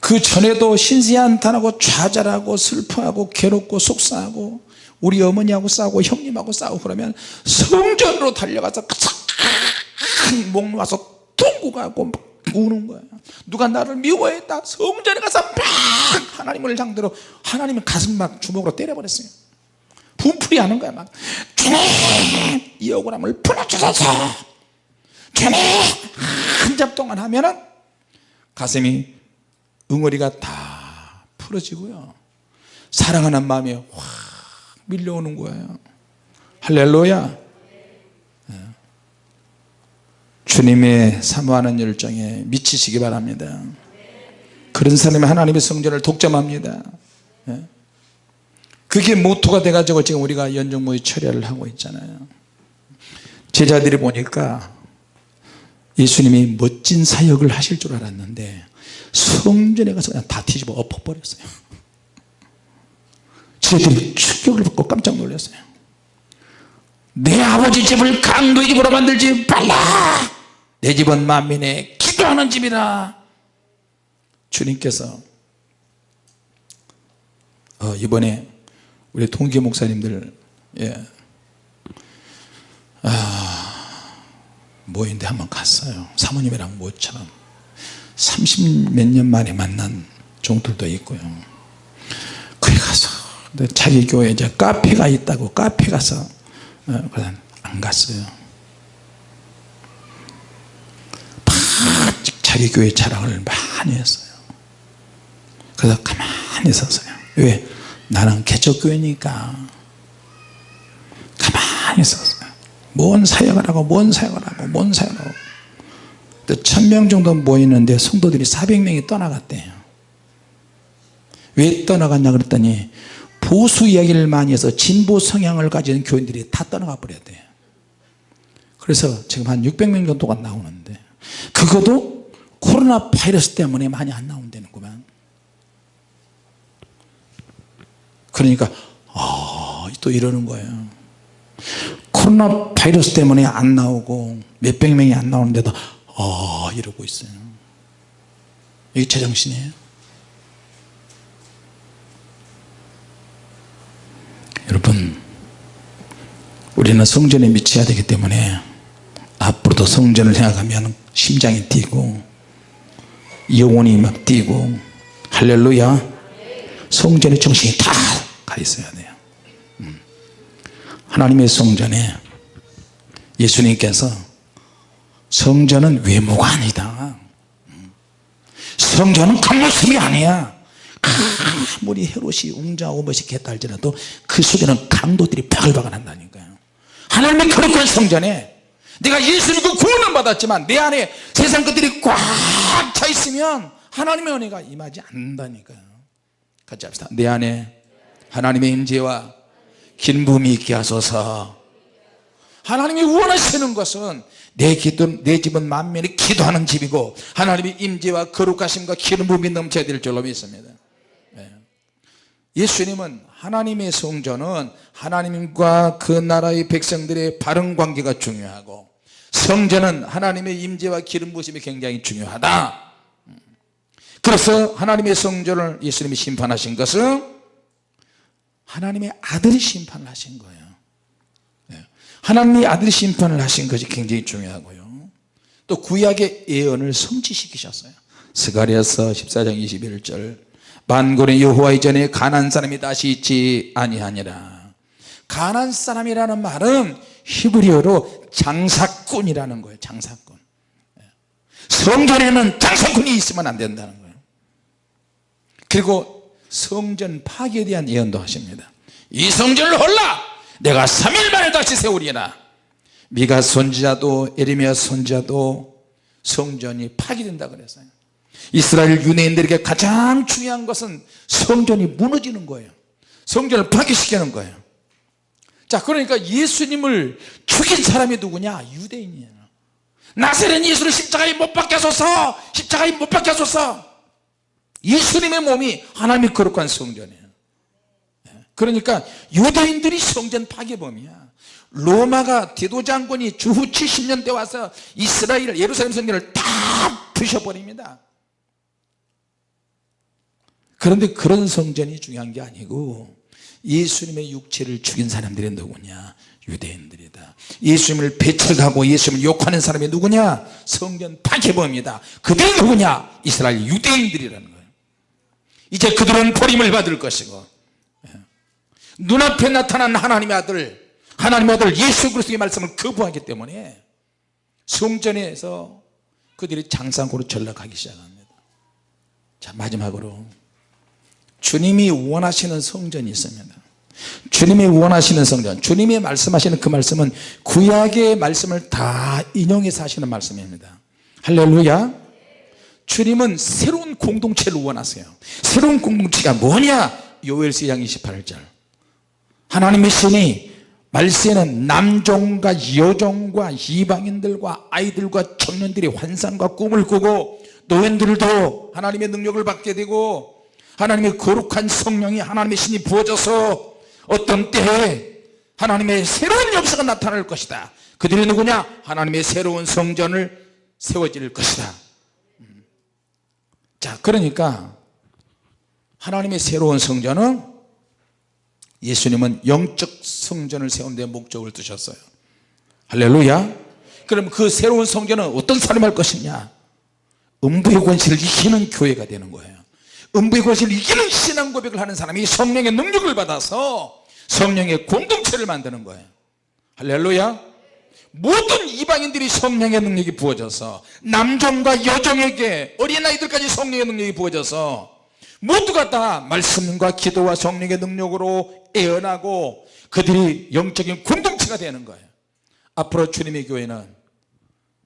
그 전에도 신세한탄하고 좌절하고 슬퍼하고 괴롭고 속상하고 우리 어머니하고 싸우고 형님하고 싸우고 그러면 성전으로 달려가서 목 놓아서 통곡하고 막 우는 거야. 누가 나를 미워했다. 성전에 가서 막 하나님을 상대로 하나님의 가슴 막 주먹으로 때려버렸어요. 분풀이 하는 거야 막. 주님! 이 억울함을 풀어주소서! 주님! 한잡 동안 하면은 가슴이 응어리가 다 풀어지고요. 사랑하는 마음이 확 밀려오는 거예요. 할렐루야 주님의 사모하는 열정에 미치시기 바랍니다. 그런 사람이 하나님의 성전을 독점합니다. 예? 그게 모토가 돼가지고 지금 우리가 연정모의 철야를 하고 있잖아요. 제자들이 보니까 예수님이 멋진 사역을 하실 줄 알았는데 성전에 가서 그냥 다 뒤집어 엎어버렸어요. 제자들이 충격을 받고 깜짝 놀랐어요. 내 아버지 집을 강도의 집으로 만들지 말라 내 집은 만민의 기도하는 집이라. 주님께서 어, 이번에 우리 동기 목사님들 예. 아, 모인데 한번 갔어요. 사모님이랑 모처럼. 30 몇 년 만에 만난 종들도 있고요. 거기 가서 자기 교회 이제 카페가 있다고 카페 가서 어, 안 갔어요 막 자기 교회 자랑을 많이 했어요. 그래서 가만히 있었어요. 왜? 나는 개척교회니까. 가만히 있었어요. 뭔 사역을 하고 뭔 사역을 하고 뭔 사역을 하고. 천명 정도 모이는데 성도들이 400명이 떠나갔대요. 왜 떠나갔냐 그랬더니 보수 이야기를 많이 해서 진보 성향을 가진 교인들이 다 떠나가 버렸대요. 그래서 지금 한 600명 정도가 나오는데 그것도 코로나 바이러스 때문에 많이 안 나온다는구만. 그러니까 아, 또 이러는 거예요. 코로나 바이러스 때문에 안 나오고 몇백 명이 안 나오는데도 아 이러고 있어요. 이게 제정신이에요? 여러분 우리는 성전에 미쳐야 되기 때문에 앞으로도 성전을 생각하면 심장이 뛰고 영혼이 막 뛰고. 할렐루야. 성전에 정신이 다 가 있어야 돼요. 음. 하나님의 성전에 예수님께서 성전은 외모가 아니다. 음. 성전은 겉모습이 아니야. 아무리 헤롯이 웅장하고 멋있게 할지라도 그 속에는 강도들이 바글바글 한다니까요. 하나님의 거룩한 성전에 내가 예수님과 구원을 받았지만 내 안에 세상 것들이 꽉 차 있으면 하나님의 은혜가 임하지 않는다니까요. 같이 합시다. 내 안에 하나님의 임재와 긴붐이 있게 하소서. 하나님이 원하시는 것은 내 기도, 내 집은 만면이 기도하는 집이고 하나님의 임재와 거룩하심과 기름붐이 넘쳐야 될 줄로 믿습니다. 네. 예수님은 하나님의 성전은 하나님과 그 나라의 백성들의 바른 관계가 중요하고 성전은 하나님의 임재와 기름 부심이 굉장히 중요하다. 그래서 하나님의 성전을 예수님이 심판하신 것은 하나님의 아들이 심판을 하신 거예요. 네. 하나님의 아들이 심판을 하신 것이 굉장히 중요하고요. 또 구약의 예언을 성취시키셨어요. 스가리아서 14장 21절. 만군의 여호와 이전에 가난 사람이 다시 있지 아니하니라. 가난 사람이라는 말은 히브리어로 장사꾼이라는 거예요 장사꾼. 네. 성전에는 장사꾼이 있으면 안 된다는 거예요. 그리고 성전 파괴에 대한 예언도 하십니다. 이 성전을 홀라! 내가 3일 만에 다시 세우리라! 미가 선지자도 에리미야 선지자도 성전이 파괴된다 그랬어요. 이스라엘 유대인들에게 가장 중요한 것은 성전이 무너지는 거예요. 성전을 파괴시키는 거예요 자 그러니까 예수님을 죽인 사람이 누구냐? 유대인이에요. 나세는 예수를 십자가에 못 박혀서서! 십자가에 못 박혀서서! 예수님의 몸이 하나님의 거룩한 성전이에요. 그러니까 유대인들이 성전 파괴범이야. 로마가 디도 장군이 주후 70년 때 와서 이스라엘 예루살렘 성전을 다 부셔버립니다. 그런데 그런 성전이 중요한 게 아니고 예수님의 육체를 죽인 사람들이 누구냐? 유대인들이다. 예수님을 배척하고 예수님을 욕하는 사람이 누구냐? 성전 파괴범이다. 그들이 누구냐? 이스라엘 유대인들이라는 거예요. 이제 그들은 버림을 받을 것이고 예. 눈앞에 나타난 하나님의 아들 하나님의 아들 예수 그리스도의 말씀을 거부하기 때문에 성전에서 그들이 장상고로 전락하기 시작합니다. 자 마지막으로 주님이 원하시는 성전이 있습니다. 주님이 원하시는 성전 주님이 말씀하시는 그 말씀은 구약의 말씀을 다 인용해서 하시는 말씀입니다. 할렐루야. 주님은 새로운 공동체를 원하세요. 새로운 공동체가 뭐냐? 요엘서 2장 28절. 하나님의 신이 말세는 남종과 여종과 이방인들과 아이들과 청년들이 환상과 꿈을 꾸고 노인들도 하나님의 능력을 받게 되고 하나님의 거룩한 성령이 하나님의 신이 부어져서 어떤 때에 하나님의 새로운 역사가 나타날 것이다. 그들이 누구냐? 하나님의 새로운 성전을 세워질 것이다. 음. 자 그러니까 하나님의 새로운 성전은 예수님은 영적 성전을 세우는 데 목적을 두셨어요. 할렐루야. 그럼 그 새로운 성전은 어떤 사람이 할 것이냐? 음부의 권세를 이기는 교회가 되는 거예요 음부의 권세를 이기는 신앙 고백을 하는 사람이 성령의 능력을 받아서 성령의 공동체를 만드는 거예요. 할렐루야. 모든 이방인들이 성령의 능력이 부어져서 남종과 여종에게 어린아이들까지 성령의 능력이 부어져서 모두가 다 말씀과 기도와 성령의 능력으로 애언하고 그들이 영적인 공동체가 되는 거예요. 앞으로 주님의 교회는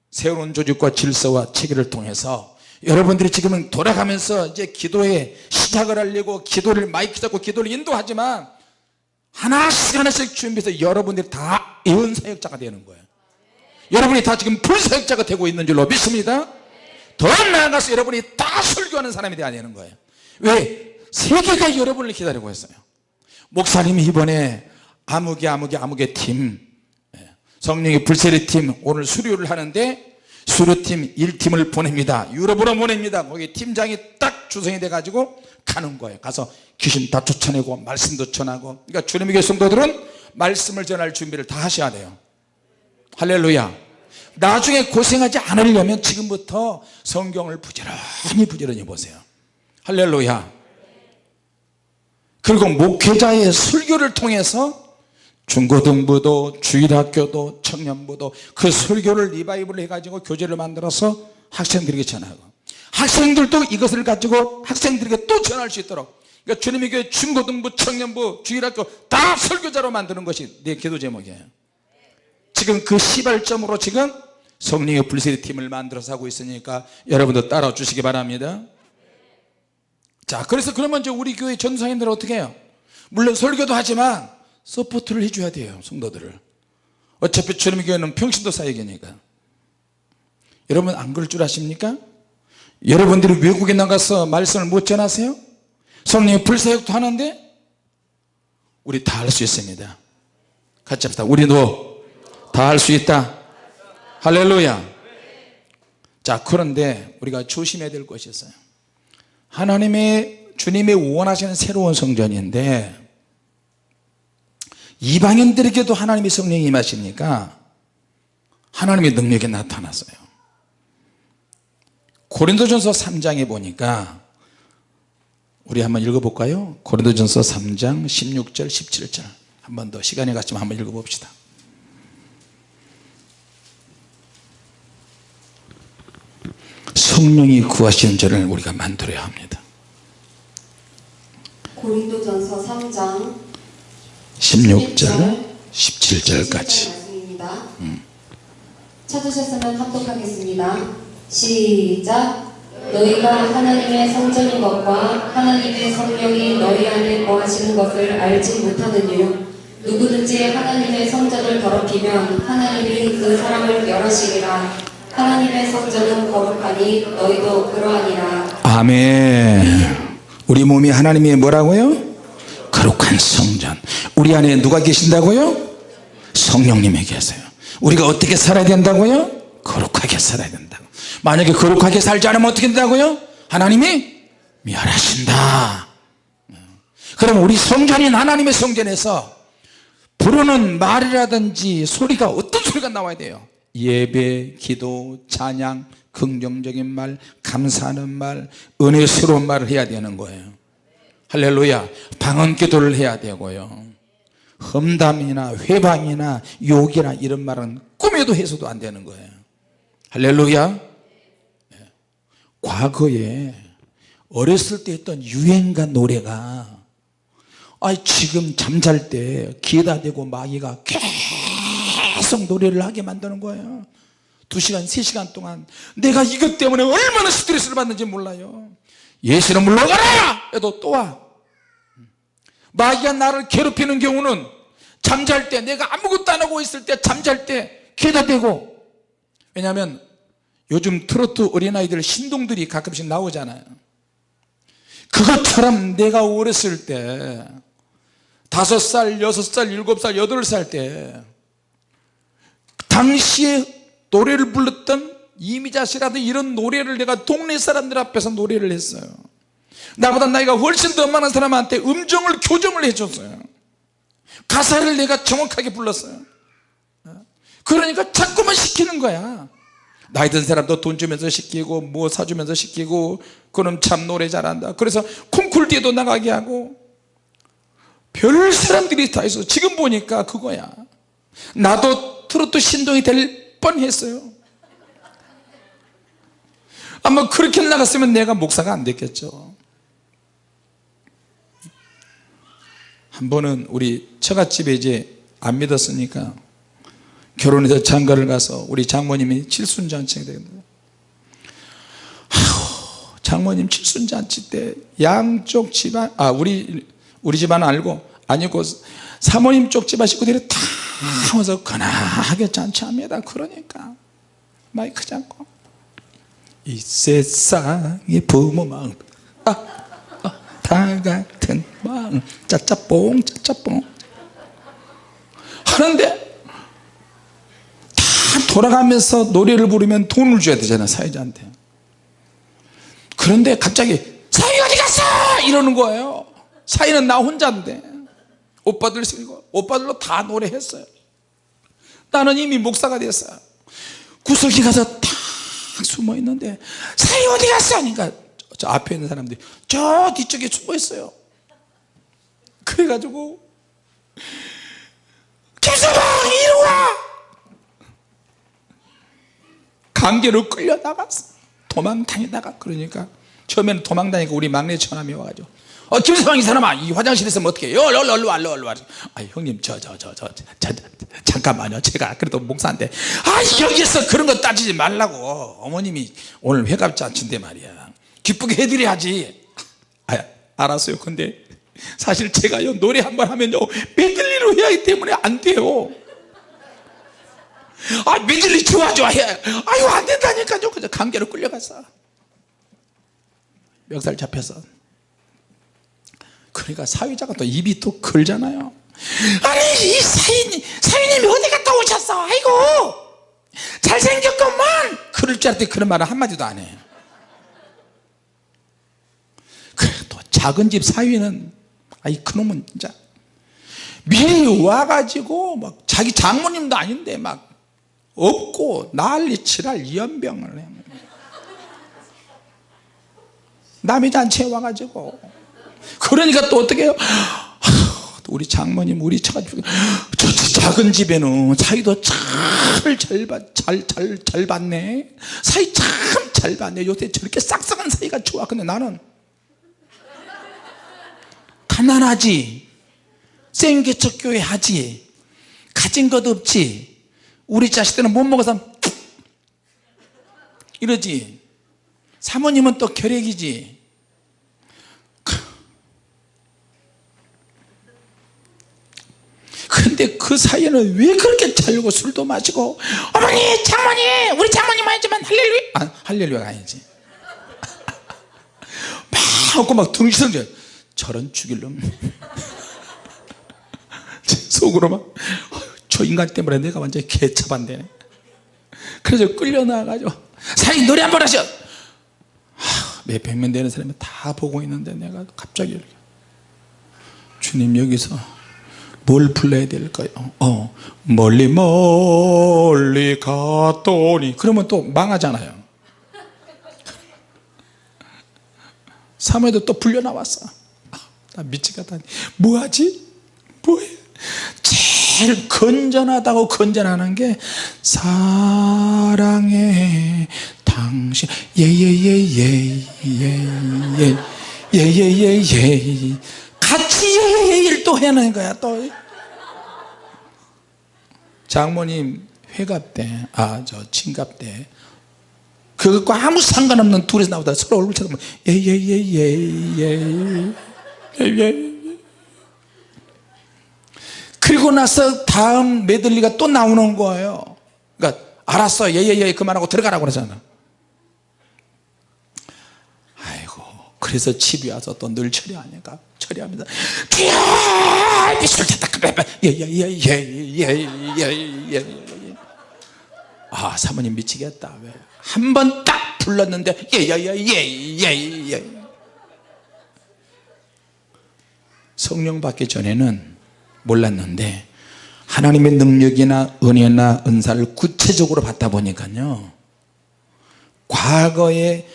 새로운 조직과 질서와 체계를 통해서 여러분들이 지금은 돌아가면서 이제 기도에 시작을 하려고 기도를 마이크 잡고 기도를 인도하지만 하나씩 하나씩 준비해서 여러분들이 다 예언 사역자가 되는 거예요. 여러분이 다 지금 불사역자가 되고 있는 줄로 믿습니다. 더 나아가서 여러분이 다 설교하는 사람이 되어야 되는 거예요. 왜? 세계가 여러분을 기다리고 있어요. 목사님이 이번에 아무개 아무개 아무개 팀 예, 성령의 불세례 팀 오늘 수료를 하는데 수료팀 1팀을 보냅니다. 유럽으로 보냅니다. 거기 팀장이 딱 주성이 돼 가지고 가는 거예요. 가서 귀신 다 쫓아내고 말씀도 전하고. 그러니까 교회 성도들은 말씀을 전할 준비를 다 하셔야 돼요. 할렐루야. 나중에 고생하지 않으려면 지금부터 성경을 부지런히 부지런히 보세요. 할렐루야. 그리고 목회자의 설교를 통해서 중고등부도 주일학교도 청년부도 그 설교를 revive를 해가지고 교재를 만들어서 학생들에게 전하고 학생들도 이것을 가지고 학생들에게 또 전할 수 있도록 그러니까 주님의 교회 중고등부 청년부 주일학교 다 설교자로 만드는 것이 내 기도 제목이에요. 지금 그 시발점으로 지금 성령의 불세례 팀을 만들어서 하고 있으니까 여러분도 따라와 주시기 바랍니다. 자 그래서 그러면 이제 우리 교회 전사님들은 어떻게 해요? 물론 설교도 하지만 support를 해줘야 돼요 성도들을. 어차피 주님의 교회는 평신도 사역이니까. 여러분 안 그럴 줄 아십니까? 여러분들이 외국에 나가서 말씀을 못 전하세요? 성령의 불사역도 하는데 우리 다 할 수 있습니다. 같이 합시다. 우리도 다 할 수 있다. 할렐루야. 자 그런데 우리가 조심해야 될 것이 있어요. 하나님의 주님의 원하시는 새로운 성전인데 이방인들에게도 하나님의 성령이 임하시니까? 하나님의 능력이 나타났어요. 고린도전서 3장에 보니까 우리 한번 읽어볼까요? 고린도전서 3장 16절 17절. 한 번 더 시간이 갔지만 한번 읽어봅시다. 성령이 구하시는 자를 우리가 만들어야 합니다. 고린도전서 3장 16절 17절까지 말씀입니다. 찾으셨으면 합독하겠습니다. 시작. 너희가 하나님의 성전인 것과 하나님의 성령이 너희 안에 거하시는 것을 알지 못하는 이유 누구든지 하나님의 성전을 더럽히면 하나님이 그 사람을 멸하시리라 하나님의 성전은 거룩하니 너희도 그러하니라 아멘 우리 몸이 하나님의 뭐라고요? 거룩한 성전 우리 안에 누가 계신다고요? 성령님이 계세요 우리가 어떻게 살아야 된다고요? 거룩하게 살아야 된다고 만약에 거룩하게 살지 않으면 어떻게 된다고요? 하나님이 멸하신다 그럼 우리 성전인 하나님의 성전에서 부르는 말이라든지 소리가 어떤 소리가 나와야 돼요 예배, 기도, 찬양, 긍정적인 말, 감사하는 말, 은혜스러운 말을 해야 되는 거예요 할렐루야. 방언 기도를 해야 되고요. 험담이나 회방이나 욕이나 이런 말은 꿈에도 해서도 안 되는 거예요. 할렐루야. 네. 과거에 어렸을 때 했던 유행가 노래가 아 지금 잠잘 때 귀에다 대고 마귀가 계속 노래를 하게 만드는 거예요. 두 시간 세 시간 동안 내가 이것 때문에 얼마나 스트레스를 받는지 몰라요 예수는 물러가라! 해도 또 와. 마귀가 나를 괴롭히는 경우는 잠잘 때 내가 아무것도 안 하고 있을 때 잠잘 때 귀에다 대고. 왜냐하면 요즘 트로트 어린아이들 신동들이 가끔씩 나오잖아요. 그것처럼 내가 어렸을 때 다섯 살, 여섯 살, 일곱 살, 여덟 살 때 당시에 노래를 불렀던 이미자 씨라든 이런 노래를 내가 동네 사람들 앞에서 노래를 했어요. 나보다 나이가 훨씬 더 많은 사람한테 음정을 교정을 해줬어요. 가사를 내가 정확하게 불렀어요. 그러니까 자꾸만 시키는 거야. 나이 든 사람도 돈 주면서 시키고 뭐 사주면서 시키고 그럼 참 노래 잘한다. 그래서 콩쿨 뒤에도 나가게 하고. 별 사람들이 다 있어. 지금 보니까 그거야. 나도 트로트 신동이 될 뻔했어요 아마 그렇게 나갔으면 내가 목사가 안 됐겠죠. 한 번은 우리 처갓집에 이제 안 믿었으니까 결혼해서 장가를 가서 우리 장모님이 칠순잔치가 되는데 장모님 칠순잔치 때 양쪽 집안 아 우리 우리 집안 알고 아니고 사모님 쪽 집안 식구들이 다 와서 거나하게 잔치합니다. 그러니까 마이크 잡고 이 세상의 부모 마음 아, 아, 다 같은 마음 짜짜뽕 짜짜뽕. 하는데 다 돌아가면서 노래를 부르면 돈을 줘야 되잖아요 사회자한테. 그런데 갑자기 사위 어디 갔어? 이러는 거예요. 사위는 나 혼자인데. 오빠들 쓰고 오빠들로 다 노래했어요. 나는 이미 목사가 됐어요. 구석에 가서 탁 숨어 있는데 사위 어디 갔어? 그러니까 저, 저 앞에 있는 사람들이 저 뒤쪽에 숨어 있어요. 그래가지고 김서방 이리 와! 강제로 끌려 나갔어 도망 다니다가 그러니까 처음에는 도망 다니까 우리 막내 처남이 와가지고 어 김서방 이 사람아 이 화장실에 있으면 어떻게 해요? 얼른 얼른 와 얼른 와. 아 형님 저 저 저 저 잠깐만요. 제가 그래도 목사인데. 아 여기서 그런 거 따지지 말라고. 어머님이 오늘 회갑잔치인데 말이야. 기쁘게 해드려야지. 아 알았어요. 근데 사실 제가요 노래 한 번 하면요 메들리로 해야 하기 때문에 안 돼요. 아 메들리 좋아 좋아. 해. 아유 안 된다니까요. 그래서 강제로 끌려갔어 멱살 잡혀서 그러니까 사회자가 또 입이 또 걸잖아요. 아니 이 사인, 사위님이 어디 갔다 오셨어? 아이고! 잘생겼구만! 그럴 줄 알았더니 그런 말을 한마디도 안 해. 그래 또 작은 집 사위는 아이 그놈은 진짜 미리 와가지고 막 자기 장모님도 아닌데 막 없고 난리 치랄 연병을 해. 남의 잔치에 와가지고 그러니까 또 어떻게 해요? 우리 장모님 우리 처가 저 작은 집에는 사이도 참잘잘 잘 받네. 사이 참잘 받네. 요새 저렇게 싹싹한 사이가 좋아. 근데 나는 가난하지. 생계척 교회 하지. 가진 것 없지. 우리 자식들은 못 먹어서 이러지. 사모님은 또 결핵이지 근데 그 사이에는 왜 그렇게 자려고 술도 마시고 어머니 장모님 우리 장모님 아니지만 할렐루야. 아, 할렐루야가 아니지. [LAUGHS] 막 하고 막 등신들 저런 죽일 놈. [LAUGHS] 속으로 막 저 인간 때문에 내가 완전히 개차반되네. 그래서 끌려나가가지고 사이 노래 한 번 하셔 몇백 명 되는 사람이 다 보고 있는데 내가 갑자기 주님 여기서 뭘 불러야 될까요? 어, 멀리 멀리 갔더니 그러면 또 망하잖아요 사무에도 또 불려 나왔어 아, 나 미치겠다 뭐하지? 뭐해? 제일 건전하다고 건전하는 게 사랑해 당신 예예예예예예예예예 같이 예예예를 또 해내는 거야 또. 장모님 회갑 때아 저 친갑 때 그것과 아무 상관없는 둘이서 나오다 서로 얼굴 쳐다보면 예예예예 예 예 예 그리고 나서 다음 메들리가 또 나오는 거예요. 그러니까 알았어 예예예 그만하고 들어가라고 그러잖아. 아이고 그래서 집에 와서 또 늘 처리하니까 처리합니다. 주여! 미술 탔다! 예예예예예예예 아 사모님 미치겠다 왜 한 번 딱 불렀는데 예예예예예예 성령 받기 전에는 몰랐는데 하나님의 능력이나 은혜나 은사를 구체적으로 받다 보니까요 과거에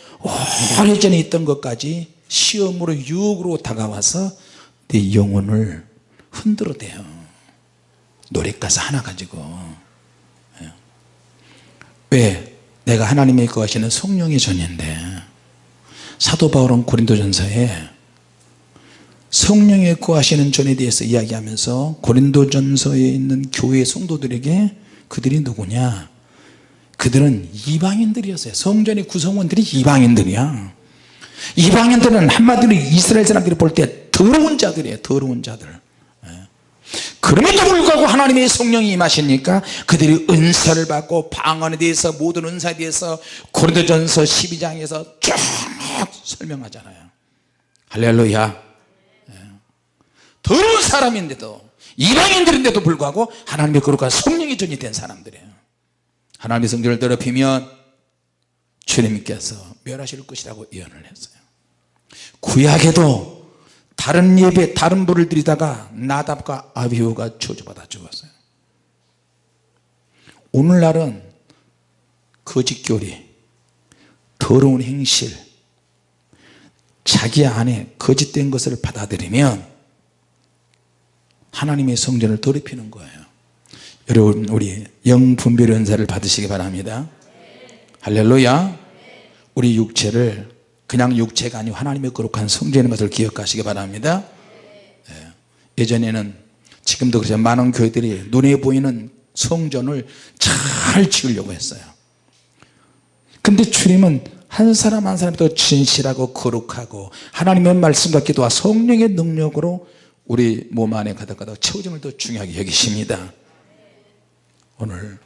오래전에 있던 것까지 시험으로 유혹으로 다가와서 내 영혼을 흔들어대요. 노랫가사 하나 가지고. 예. 왜? 내가 하나님의 거하시는 성령의 전인데 사도 바울은 고린도전서에 성령의 거하시는 전에 대해서 이야기하면서 고린도전서에 있는 교회 성도들에게 그들이 누구냐? 그들은 이방인들이었어요. 성전의 구성원들이 이방인들이야 이방인들은 한마디로 이스라엘 사람들이 볼 때 더러운 자들이에요 더러운 자들. 예. 그럼에도 불구하고 하나님의 성령이 임하시니까? 그들이 은사를 받고 방언에 대해서 모든 은사에 대해서 고린도전서 12장에서 쭉 설명하잖아요. 할렐루야. 예. 더러운 사람인데도 이방인들인데도 불구하고 하나님의 거룩한 성령이 전이 된 사람들이에요. 하나님의 성전을 더럽히면 주님께서 멸하실 것이라고 예언을 했어요. 구약에도 다른 예배 다른 불을 드리다가 나답과 아비후가 저주받아 죽었어요. 오늘날은 거짓교리 더러운 행실 자기 안에 거짓된 것을 받아들이면 하나님의 성전을 더럽히는 거예요. 여러분 우리 영분별 은사를 받으시기 바랍니다 할렐루야. 우리 육체를 그냥 육체가 아니고 하나님의 거룩한 성전인 것을 기억하시기 바랍니다. 예. 예전에는 지금도 그렇죠 많은 교회들이 눈에 보이는 성전을 잘 지으려고 했어요. 근데 주님은 한 사람 한 사람이 더 진실하고 거룩하고 하나님의 말씀과 기도와 성령의 능력으로 우리 몸 안에 가득가득 채워짐을 더 중요하게 여기십니다. 오늘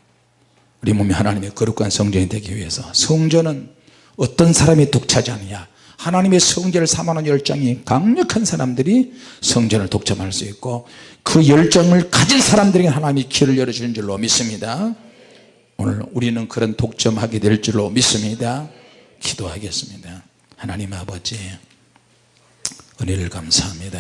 우리 몸이 하나님의 거룩한 성전이 되기 위해서 성전은 어떤 사람이 독차지하느냐? 하나님의 성전을 사모하는 열정이 강력한 사람들이 성전을 독점할 수 있고 그 열정을 가진 사람들에게 하나님이 길을 열어주는 줄로 믿습니다. 오늘 우리는 그런 독점하게 될 줄로 믿습니다. 기도하겠습니다. 하나님 아버지 은혜를 감사합니다